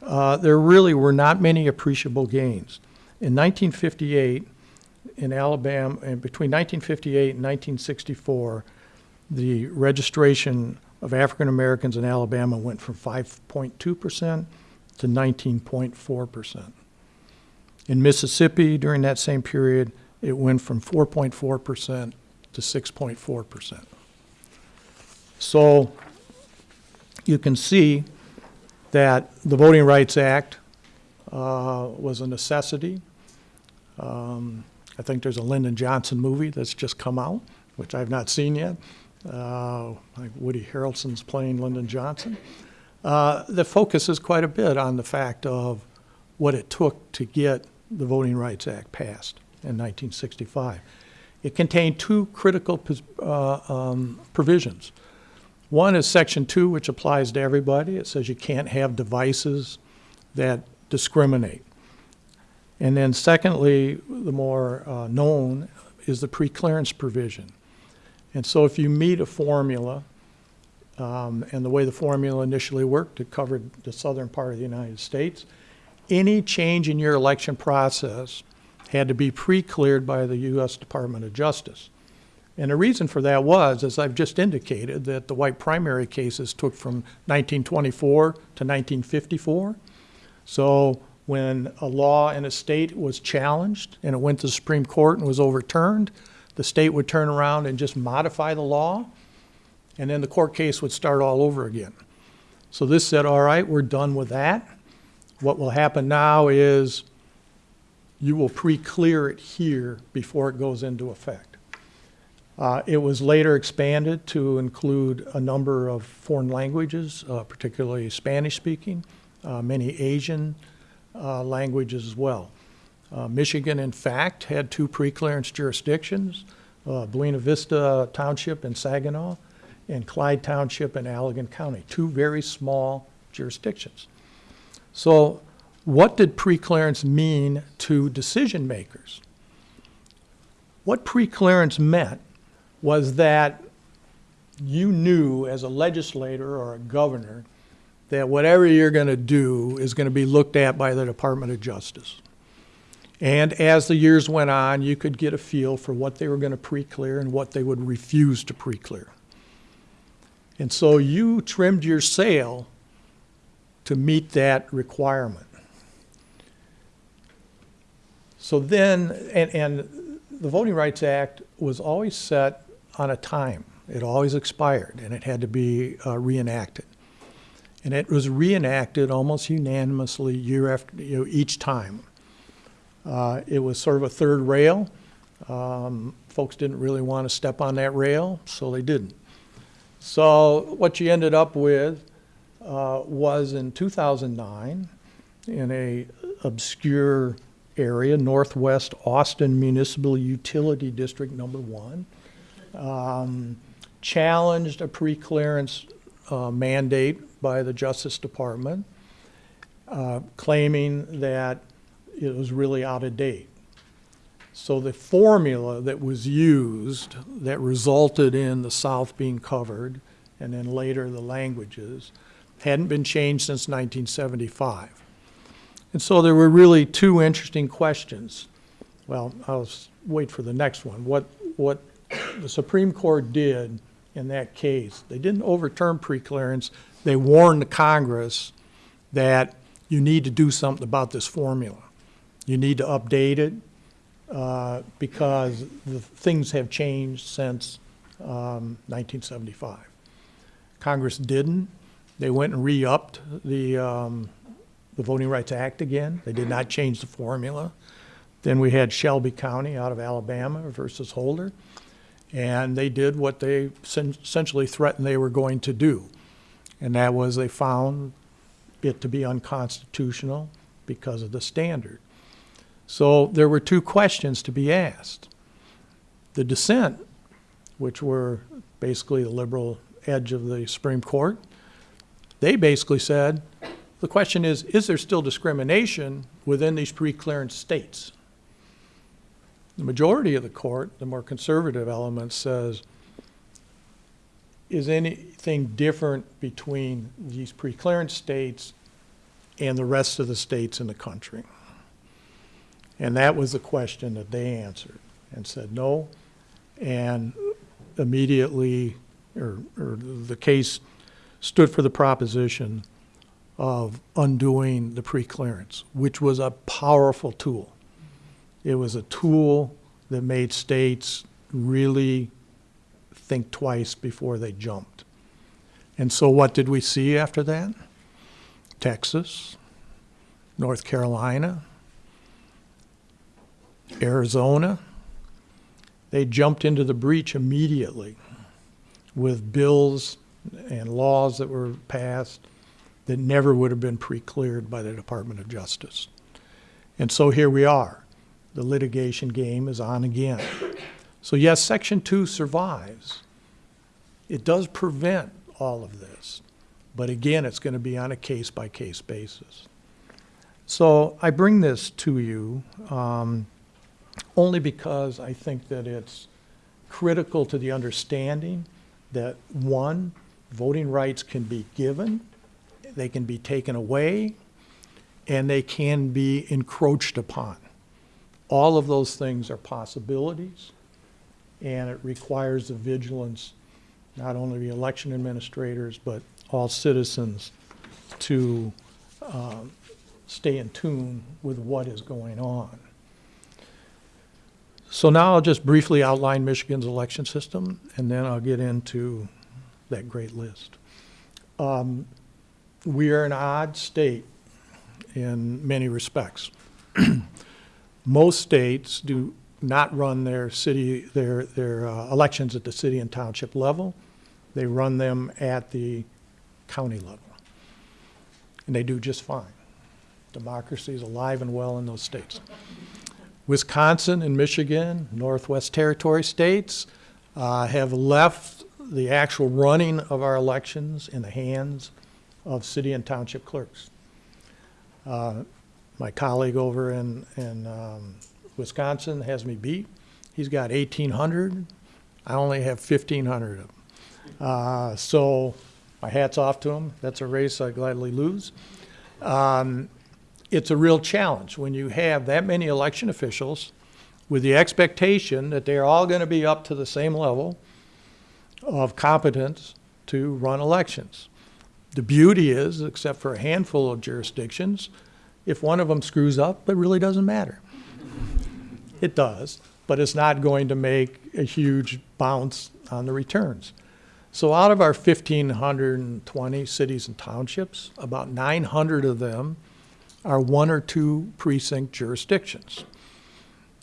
uh, there really were not many appreciable gains. In 1958, in Alabama, and between 1958 and 1964, the registration of African Americans in Alabama went from 5.2% to 19.4%. In Mississippi, during that same period, it went from 4.4% to 6.4%. So you can see that the Voting Rights Act uh, was a necessity. Um, I think there's a Lyndon Johnson movie that's just come out, which I've not seen yet. Uh, like Woody Harrelson's playing Lyndon Johnson. Uh, that focuses quite a bit on the fact of what it took to get the Voting Rights Act passed in 1965. It contained two critical uh, um, provisions. One is Section 2, which applies to everybody. It says you can't have devices that discriminate. And then secondly, the more uh, known is the preclearance provision. And so if you meet a formula, um, and the way the formula initially worked, it covered the southern part of the United States, any change in your election process had to be pre-cleared by the U.S. Department of Justice. And the reason for that was, as I've just indicated, that the white primary cases took from 1924 to 1954. So when a law in a state was challenged and it went to the Supreme Court and was overturned, the state would turn around and just modify the law, and then the court case would start all over again. So this said, all right, we're done with that. What will happen now is you will pre-clear it here before it goes into effect. Uh, It was later expanded to include a number of foreign languages, uh, particularly Spanish-speaking, uh, many Asian languages as well. Uh, Michigan, in fact, had two pre-clearance jurisdictions, uh, Buena Vista Township in Saginaw and Clyde Township in Allegan County, two very small jurisdictions. So what did pre-clearance mean to decision makers? What pre-clearance meant was that you knew as a legislator or a governor that whatever you're going to do is going to be looked at by the Department of Justice. And as the years went on, you could get a feel for what they were going to pre-clear and what they would refuse to pre-clear. And so you trimmed your sail to meet that requirement. So then, and, and the Voting Rights Act was always set on a time. It always expired, and it had to be uh, reenacted. And it was reenacted almost unanimously year after, you know, each time. Uh, it was sort of a third rail. Um, folks didn't really want to step on that rail, so they didn't. So what you ended up with uh, was in 2009, in a obscure area, Northwest Austin Municipal Utility District Number One, um, challenged a pre-clearance uh, mandate by the Justice Department, uh, claiming that it was really out of date. So the formula that was used that resulted in the South being covered, and then later the languages, hadn't been changed since 1975. And so there were really two interesting questions. Well, I'll wait for the next one. What, what the Supreme Court did in that case, they didn't overturn preclearance. They warned the Congress that you need to do something about this formula. You need to update it uh, because the things have changed since um, 1975. Congress didn't. They went and re-upped the, um, the Voting Rights Act again. They did not change the formula. Then we had Shelby County out of Alabama versus Holder. And they did what they essentially threatened they were going to do. And that was they found it to be unconstitutional because of the standard. So there were two questions to be asked. The dissent, which were basically the liberal edge of the Supreme Court, they basically said, the question is, is there still discrimination within these pre-clearance states? The majority of the court, the more conservative element, says, is anything different between these pre-clearance states and the rest of the states in the country? And that was the question that they answered and said no. And immediately, or, or the case stood for the proposition of undoing the preclearance, which was a powerful tool. It was a tool that made states really think twice before they jumped. And so what did we see after that? Texas, North Carolina, Arizona, they jumped into the breach immediately with bills and laws that were passed that never would have been pre-cleared by the Department of Justice. And so here we are. The litigation game is on again. So yes, Section 2 survives. It does prevent all of this. But again, it's going to be on a case-by-case basis. So I bring this to you um, only because I think that it's critical to the understanding that, one, voting rights can be given, they can be taken away, and they can be encroached upon. All of those things are possibilities, and it requires the vigilance, not only the election administrators, but all citizens to um, stay in tune with what is going on. So now I'll just briefly outline Michigan's election system, and then I'll get into that great list. Um, We are an odd state in many respects. Most states do not run their city, their, their uh, elections at the city and township level. They run them at the county level. And they do just fine. Democracy is alive and well in those states. Wisconsin and Michigan, Northwest Territory states, uh, have left the actual running of our elections in the hands of city and township clerks. Uh, My colleague over in, in um, Wisconsin has me beat. He's got 1,800. I only have 1,500 of them. Uh, So my hat's off to him. That's a race I gladly lose. Um, It's a real challenge when you have that many election officials with the expectation that they're all going to be up to the same level of competence to run elections. The beauty is, except for a handful of jurisdictions, if one of them screws up, it really doesn't matter. It does, but it's not going to make a huge bounce on the returns. So out of our 1,520 cities and townships, about 900 of them are one or two precinct jurisdictions.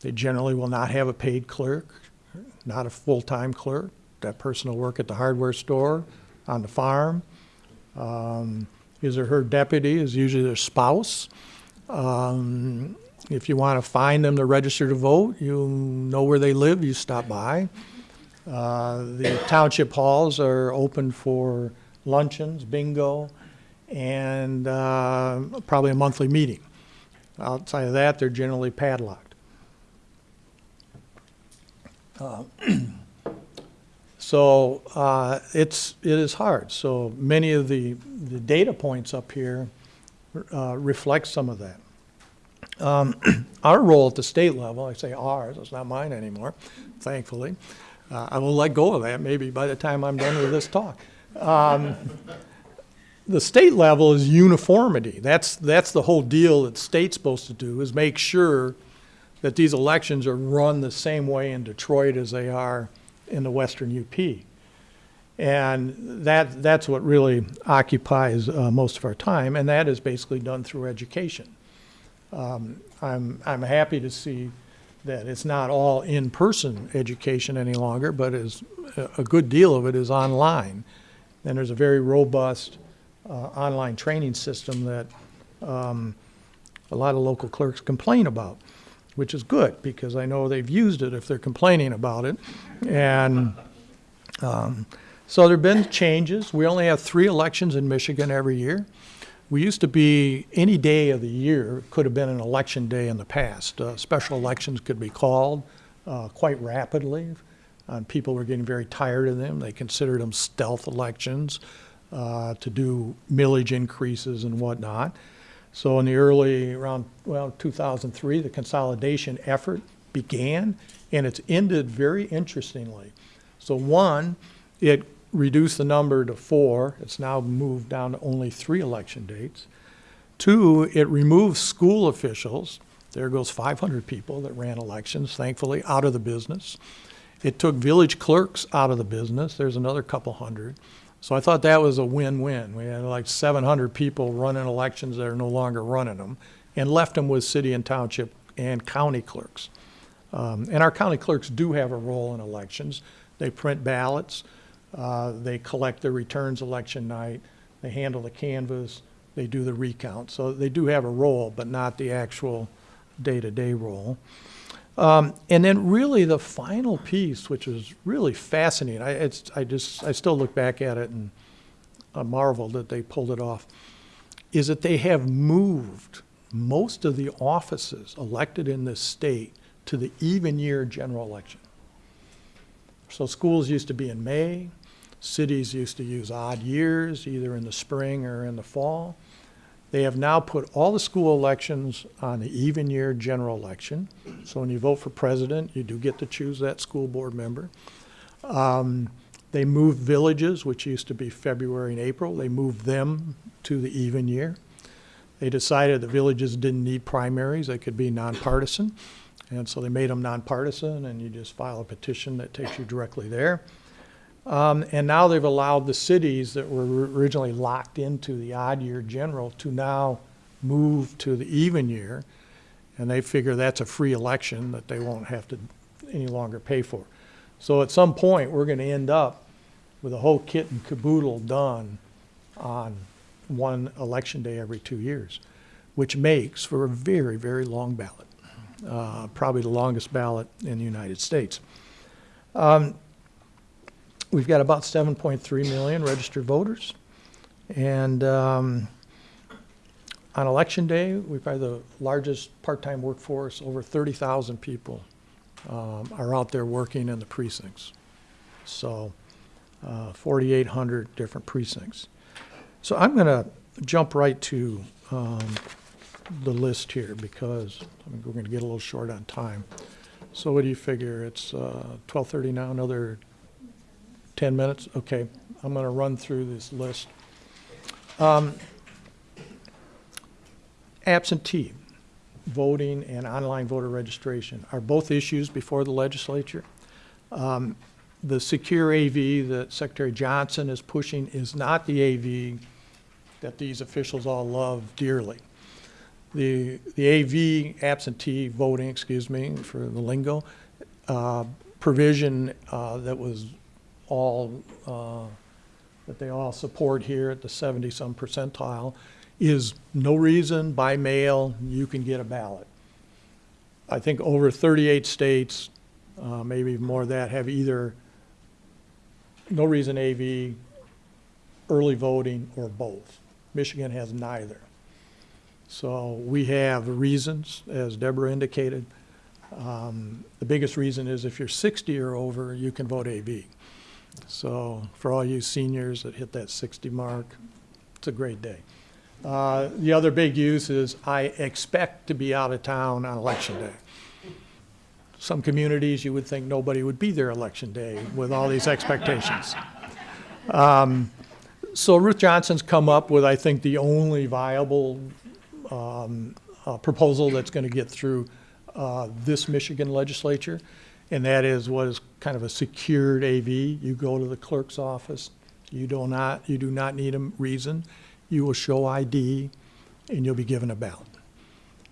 They generally will not have a paid clerk, not a full-time clerk. That person will work at the hardware store, on the farm. Um, His or her deputy is usually their spouse. Um, If you want to find them to register to vote, you know where they live, you stop by. Uh, The township halls are open for luncheons, bingo, and uh, probably a monthly meeting. Outside of that, they're generally padlocked. Uh, So uh, it's, it is hard. So many of the, the data points up here uh, reflect some of that. Um, Our role at the state level, I say ours, it's not mine anymore, thankfully. Uh, I will let go of that maybe by the time I'm done with this talk. Um, The state level is uniformity. That's, that's the whole deal that state's supposed to do, is make sure that these elections are run the same way in Detroit as they are in the western UP. And that, that's what really occupies uh, most of our time, and that is basically done through education. Um, I'm, I'm happy to see that it's not all in-person education any longer, but is, a good deal of it is online. And there's a very robust uh, online training system that um, a lot of local clerks complain about, which is good, because I know they've used it if they're complaining about it. And um, so there've been changes. We only have three elections in Michigan every year. We used to be, any day of the year could have been an election day in the past. Uh, Special elections could be called uh, quite rapidly, and people were getting very tired of them. They considered them stealth elections uh, to do millage increases and whatnot. So in the early, around, well, 2003, the consolidation effort began, and it's ended very interestingly. So one, it reduced the number to four. It's now moved down to only three election dates. Two, it removes school officials. There goes 500 people that ran elections, thankfully, out of the business. It took village clerks out of the business. There's another couple hundred. So I thought that was a win-win. We had like 700 people running elections that are no longer running them, and left them with city and township and county clerks. Um, And our county clerks do have a role in elections. They print ballots, uh, they collect the returns election night, they handle the canvass, they do the recount. So they do have a role, but not the actual day-to-day role. Um, And then really the final piece, which is really fascinating, I, it's, I just, I still look back at it and I marvel that they pulled it off, is that they have moved most of the offices elected in this state to the even year general election. So schools used to be in May, cities used to use odd years, either in the spring or in the fall. They have now put all the school elections on the even year general election. So when you vote for president, you do get to choose that school board member. Um, They moved villages, which used to be February and April, they moved them to the even year. They decided the villages didn't need primaries, they could be nonpartisan. And so they made them nonpartisan, and you just file a petition that takes you directly there. Um, and now they've allowed the cities that were originally locked into the odd year general to now move to the even year. And they figure that's a free election that they won't have to any longer pay for. So at some point, we're gonna end up with a whole kit and caboodle done on one election day every two years, which makes for a very, very long ballot. Uh, probably the longest ballot in the United States. Um, We've got about 7.3 million registered voters. And um, on election day, we've got the largest part-time workforce, over 30,000 people um, are out there working in the precincts. So uh, 4,800 different precincts. So I'm going to jump right to um, the list here because I mean, we're going to get a little short on time. So what do you figure? It's uh, 12:30 now, another 10 minutes? Okay, I'm going to run through this list. Um, Absentee voting and online voter registration are both issues before the legislature. Um, The secure AV that Secretary Johnson is pushing is not the AV that these officials all love dearly. The, the AV absentee voting, excuse me for the lingo, uh, provision uh, that was all, uh, that they all support here at the 70-some percentile is no reason by mail you can get a ballot. I think over 38 states, uh, maybe more that, have either no reason AV, early voting, or both. Michigan has neither. So we have reasons, as Deborah indicated. Um, The biggest reason is if you're 60 or over, you can vote AV. So for all you seniors that hit that 60 mark, it's a great day. Uh, The other big use is I expect to be out of town on election day. Some communities, you would think nobody would be there election day with all these expectations. Um, So Ruth Johnson's come up with, I think, the only viable um, uh, proposal that's going to get through uh, this Michigan legislature, and that is what is kind of a secured AV. You go to the clerk's office, you do not, you do not need a reason, you will show ID, and you'll be given a ballot.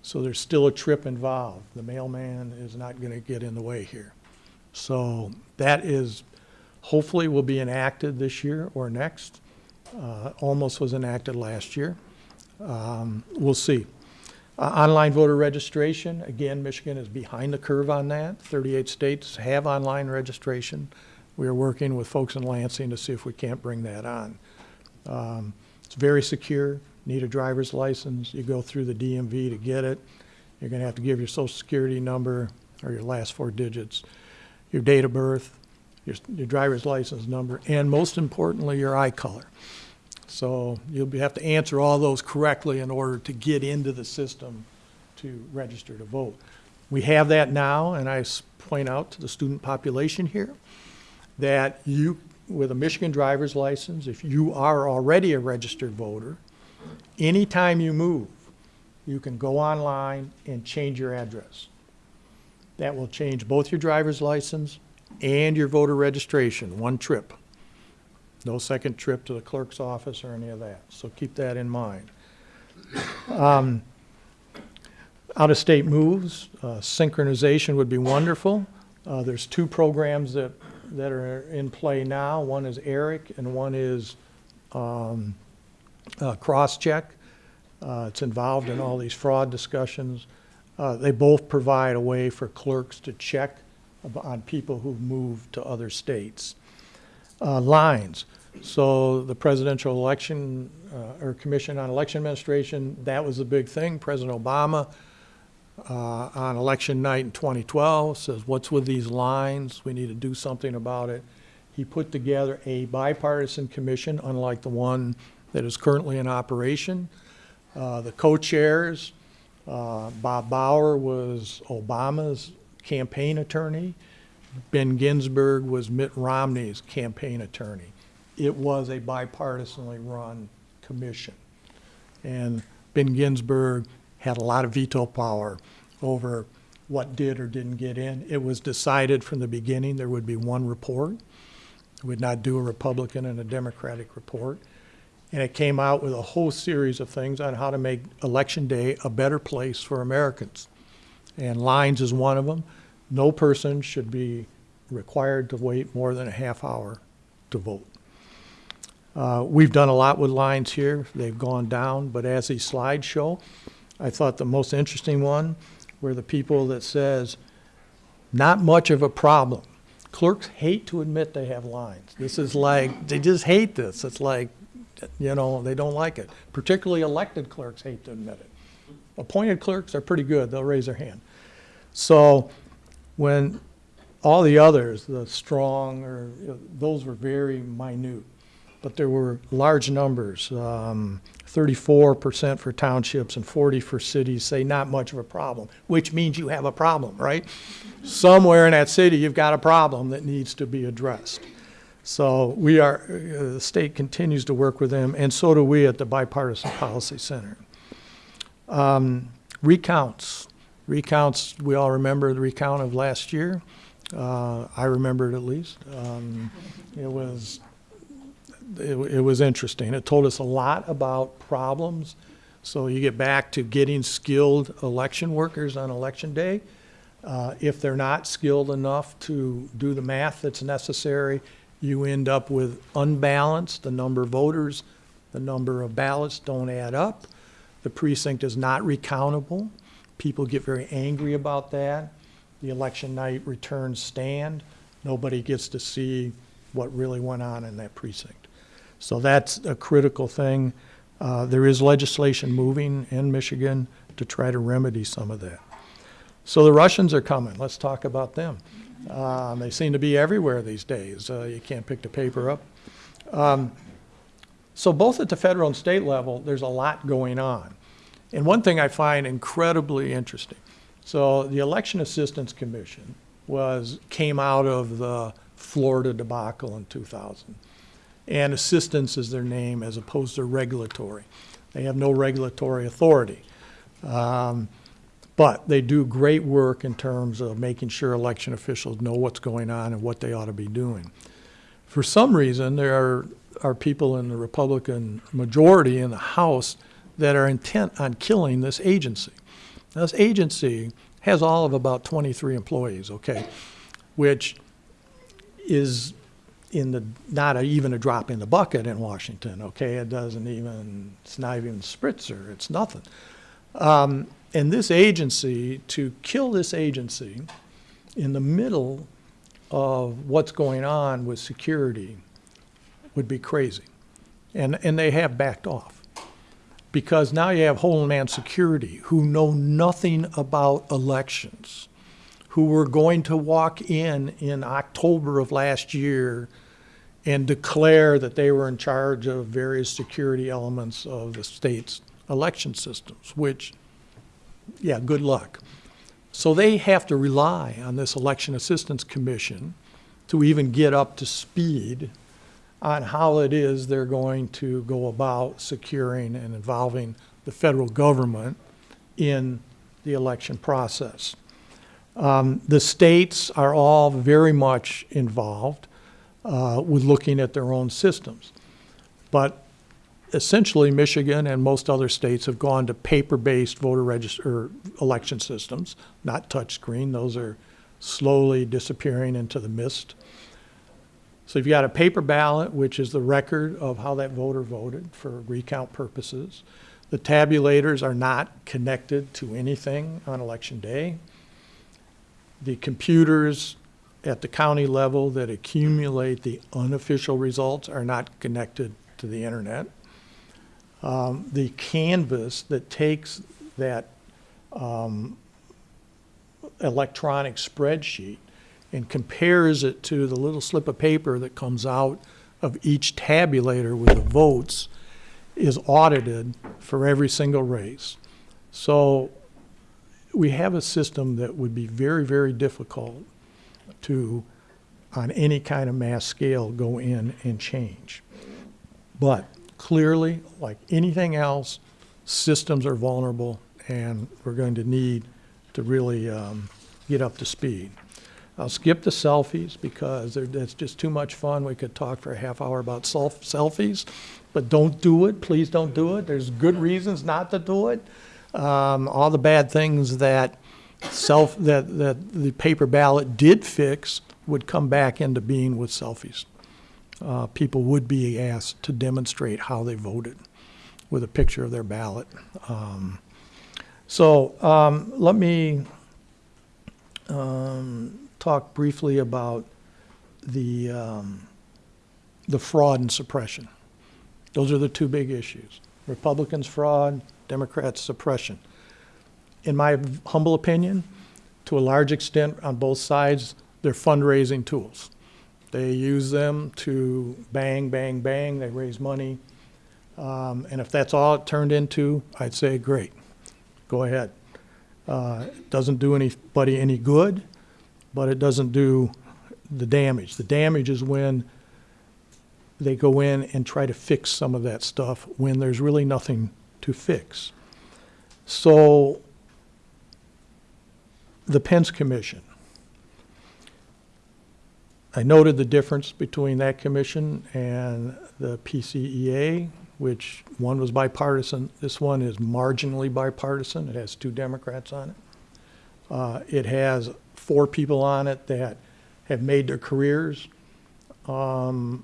So there's still a trip involved. The mailman is not going to get in the way here. So that is, hopefully will be enacted this year or next. Uh, Almost was enacted last year. Um, We'll see. Uh, Online voter registration, again, Michigan is behind the curve on that. 38 states have online registration. We are working with folks in Lansing to see if we can't bring that on. Um, It's very secure, need a driver's license, you go through the DMV to get it. You're gonna have to give your social security number or your last four digits, your date of birth, your, your driver's license number, and most importantly, your eye color. So you'll have to answer all those correctly in order to get into the system to register to vote. We have that now, and I point out to the student population here that you, with a Michigan driver's license, if you are already a registered voter, anytime you move, you can go online and change your address. That will change both your driver's license and your voter registration, one trip. No second trip to the clerk's office or any of that, so keep that in mind. Um, Out-of-state moves, uh, synchronization would be wonderful. Uh, There's two programs that, that are in play now. One is ERIC and one is um, uh, Crosscheck. Uh, It's involved in all these fraud discussions. Uh, They both provide a way for clerks to check on people who've moved to other states. Uh, Lines, so the presidential election, uh, or Commission on Election Administration, that was the big thing. President Obama, uh, on election night in 2012, says, what's with these lines? We need to do something about it. He put together a bipartisan commission, unlike the one that is currently in operation, Uh, The co-chairs, uh, Bob Bauer was Obama's campaign attorney. Ben Ginsberg was Mitt Romney's campaign attorney. It was a bipartisanly run commission. And Ben Ginsberg had a lot of veto power over what did or didn't get in. It was decided from the beginning there would be one report. It would not do a Republican and a Democratic report. And it came out with a whole series of things on how to make Election Day a better place for Americans. And lines is one of them. No person should be required to wait more than a half hour to vote. Uh, We've done a lot with lines here. They've gone down, but as these slides show, I thought the most interesting one were the people that says, not much of a problem. Clerks hate to admit they have lines. This is like, they just hate this. It's like, you know, they don't like it. Particularly elected clerks hate to admit it. Appointed clerks are pretty good. They'll raise their hand. So when all the others, the strong, or, those were very minute. But there were large numbers, um, thirty-four percent for townships and forty for cities, say not much of a problem, which means you have a problem, right? Somewhere in that city, you've got a problem that needs to be addressed. So we are, uh, the state continues to work with them, and so do we at the Bipartisan Policy Center. Um, Recounts, recounts, we all remember the recount of last year. Uh, I remember it at least. Um, It was, it, it was interesting. It told us a lot about problems. So you get back to getting skilled election workers on election day. Uh, If they're not skilled enough to do the math that's necessary, you end up with unbalanced, the number of voters, the number of ballots don't add up. The precinct is not recountable. People get very angry about that. The election night returns stand. Nobody gets to see what really went on in that precinct. So that's a critical thing. Uh, There is legislation moving in Michigan to try to remedy some of that. So the Russians are coming. Let's talk about them. Um, They seem to be everywhere these days. Uh, You can't pick the paper up. Um, So both at the federal and state level, there's a lot going on. And one thing I find incredibly interesting, so the Election Assistance Commission was, came out of the Florida debacle in 2000. And assistance is their name as opposed to regulatory. They have no regulatory authority. Um, But they do great work in terms of making sure election officials know what's going on and what they ought to be doing. For some reason, there are, are people in the Republican majority in the House that are intent on killing this agency. Now, This agency has all of about 23 employees, okay, which is in the, not a- even a drop in the bucket in Washington, okay? It doesn't even, it's not even Spritzer, it's nothing. Um, And this agency, to kill this agency in the middle of what's going on with security would be crazy. And, and they have backed off. Because now you have Homeland Security, who know nothing about elections, who were going to walk in in October of last year and declare that they were in charge of various security elements of the state's election systems, which, yeah, good luck. So they have to rely on this Election Assistance Commission to even get up to speed on how it is they're going to go about securing and involving the federal government in the election process. Um, The states are all very much involved uh, with looking at their own systems. But essentially, Michigan and most other states have gone to paper-based voter register, election systems, not touchscreen. Those are slowly disappearing into the mist. So you've got a paper ballot, which is the record of how that voter voted for recount purposes. The tabulators are not connected to anything on election day. The computers at the county level that accumulate the unofficial results are not connected to the internet. Um, The canvass that takes that um, electronic spreadsheet and compares it to the little slip of paper that comes out of each tabulator with the votes is audited for every single race. So we have a system that would be very, very difficult to, on any kind of mass scale, go in and change. But clearly, like anything else, systems are vulnerable, and we're going to need to really um, get up to speed. I'll skip the selfies because that's just too much fun. We could talk for a half hour about self selfies, but don't do it. Please don't do it. There's good reasons not to do it. Um, all the bad things that self that that the paper ballot did fix would come back into being with selfies. Uh, people would be asked to demonstrate how they voted with a picture of their ballot. Um, so um, let me um, talk briefly about the, um, the fraud and suppression. Those are the two big issues. Republicans fraud, Democrats suppression. In my humble opinion, to a large extent on both sides, they're fundraising tools. They use them to bang, bang, bang, they raise money. Um, and if that's all it turned into, I'd say, great, go ahead. Uh, doesn't do anybody any good, but it doesn't do the damage. The damage is when they go in and try to fix some of that stuff when there's really nothing to fix. So, the Pence Commission. I noted the difference between that commission and the PCEA, which one was bipartisan. This one is marginally bipartisan. It has two Democrats on it. Uh, it has four people on it that have made their careers um,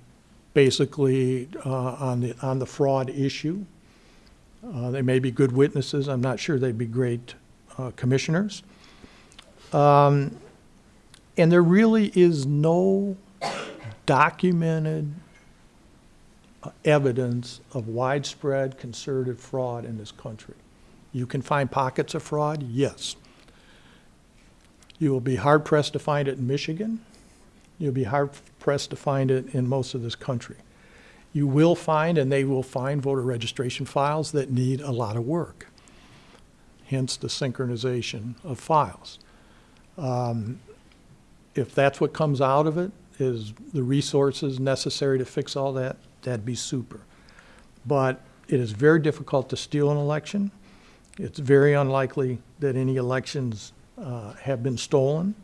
basically uh, on the on the fraud issue. Uh, they may be good witnesses. I'm not sure they'd be great uh, commissioners. Um, and there really is no documented uh, evidence of widespread concerted fraud in this country. You can find pockets of fraud, yes. You will be hard pressed to find it in Michigan. You'll be hard pressed to find it in most of this country. You will find, and they will find, voter registration files that need a lot of work, hence the synchronization of files. Um, if that's what comes out of it, is the resources necessary to fix all that, that'd be super. But it is very difficult to steal an election. It's very unlikely that any elections uh, have been stolen.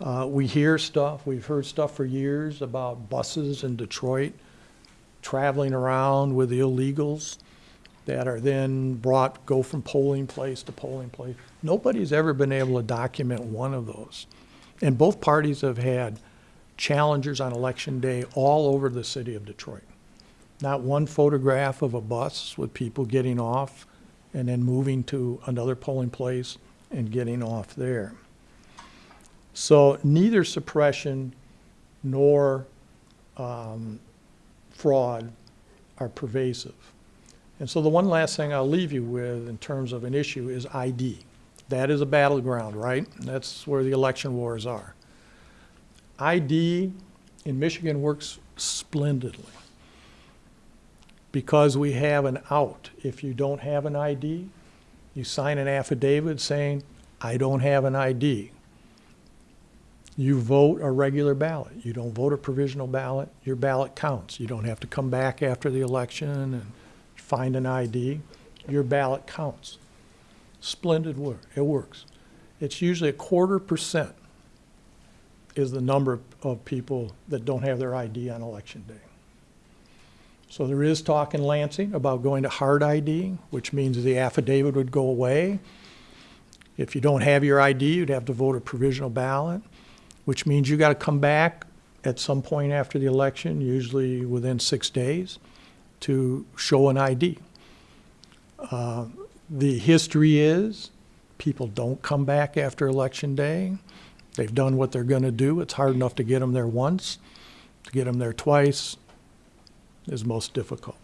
Uh, we hear stuff, we've heard stuff for years about buses in Detroit traveling around with illegals that are then brought, go from polling place to polling place. Nobody's ever been able to document one of those. And both parties have had challengers on election day all over the city of Detroit. Not one photograph of a bus with people getting off and then moving to another polling place and getting off there. So neither suppression nor um, fraud are pervasive. And so the one last thing I'll leave you with in terms of an issue is ID. That is a battleground, right? That's where the election wars are. ID in Michigan works splendidly because we have an out. If you don't have an ID, you sign an affidavit saying, I don't have an ID. You vote a regular ballot. You don't vote a provisional ballot, your ballot counts. You don't have to come back after the election and find an ID. Your ballot counts. Splendid work. It works. It's usually a quarter percent is the number of people that don't have their ID on election day. So there is talk in Lansing about going to hard ID, which means the affidavit would go away. If you don't have your ID, you'd have to vote a provisional ballot, which means you got to come back at some point after the election, usually within six days, to show an ID. Uh, the history is people don't come back after election day. They've done what they're going to do. It's hard enough to get them there once. To get them there twice is most difficult.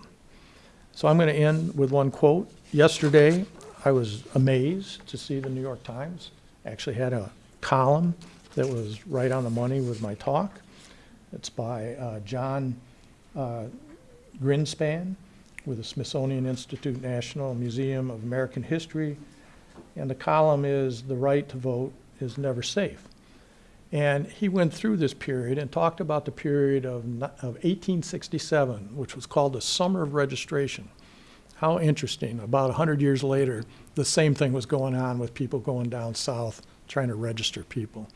So I'm going to end with one quote. Yesterday, I was amazed to see the New York Times actually had a column that was right on the money with my talk. It's by uh, Jon uh, Grinspan, with the Smithsonian Institute National Museum of American History. And the column is The Right to Vote is Never Safe. And he went through this period and talked about the period of, of 1867, which was called the Summer of Registration. How interesting. About 100 years later, the same thing was going on with people going down south trying to register people.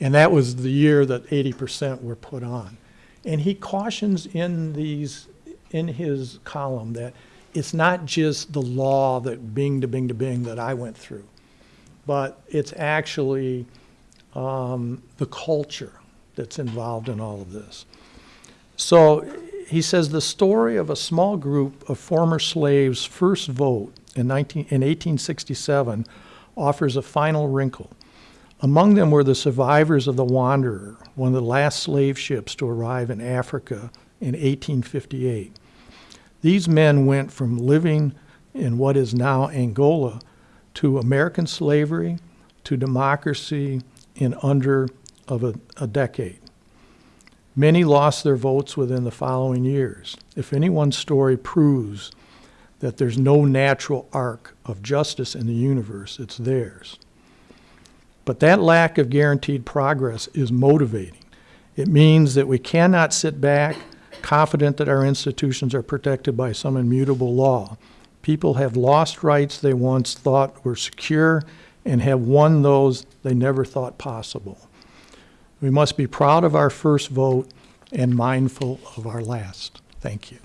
And that was the year that 80% were put on. And he cautions in these, in his column that it's not just the law that bing to bing to bing that I went through, but it's actually um, the culture that's involved in all of this. So he says the story of a small group of former slaves' first vote in, 19, in 1867 offers a final wrinkle. Among them were the survivors of the Wanderer, one of the last slave ships to arrive in Africa in 1858. These men went from living in what is now Angola to American slavery to democracy in under of a, a decade. Many lost their votes within the following years. If anyone's story proves that there's no natural arc of justice in the universe, it's theirs. But that lack of guaranteed progress is motivating. It means that we cannot sit back confident that our institutions are protected by some immutable law. People have lost rights they once thought were secure and have won those they never thought possible. We must be proud of our first vote and mindful of our last. Thank you.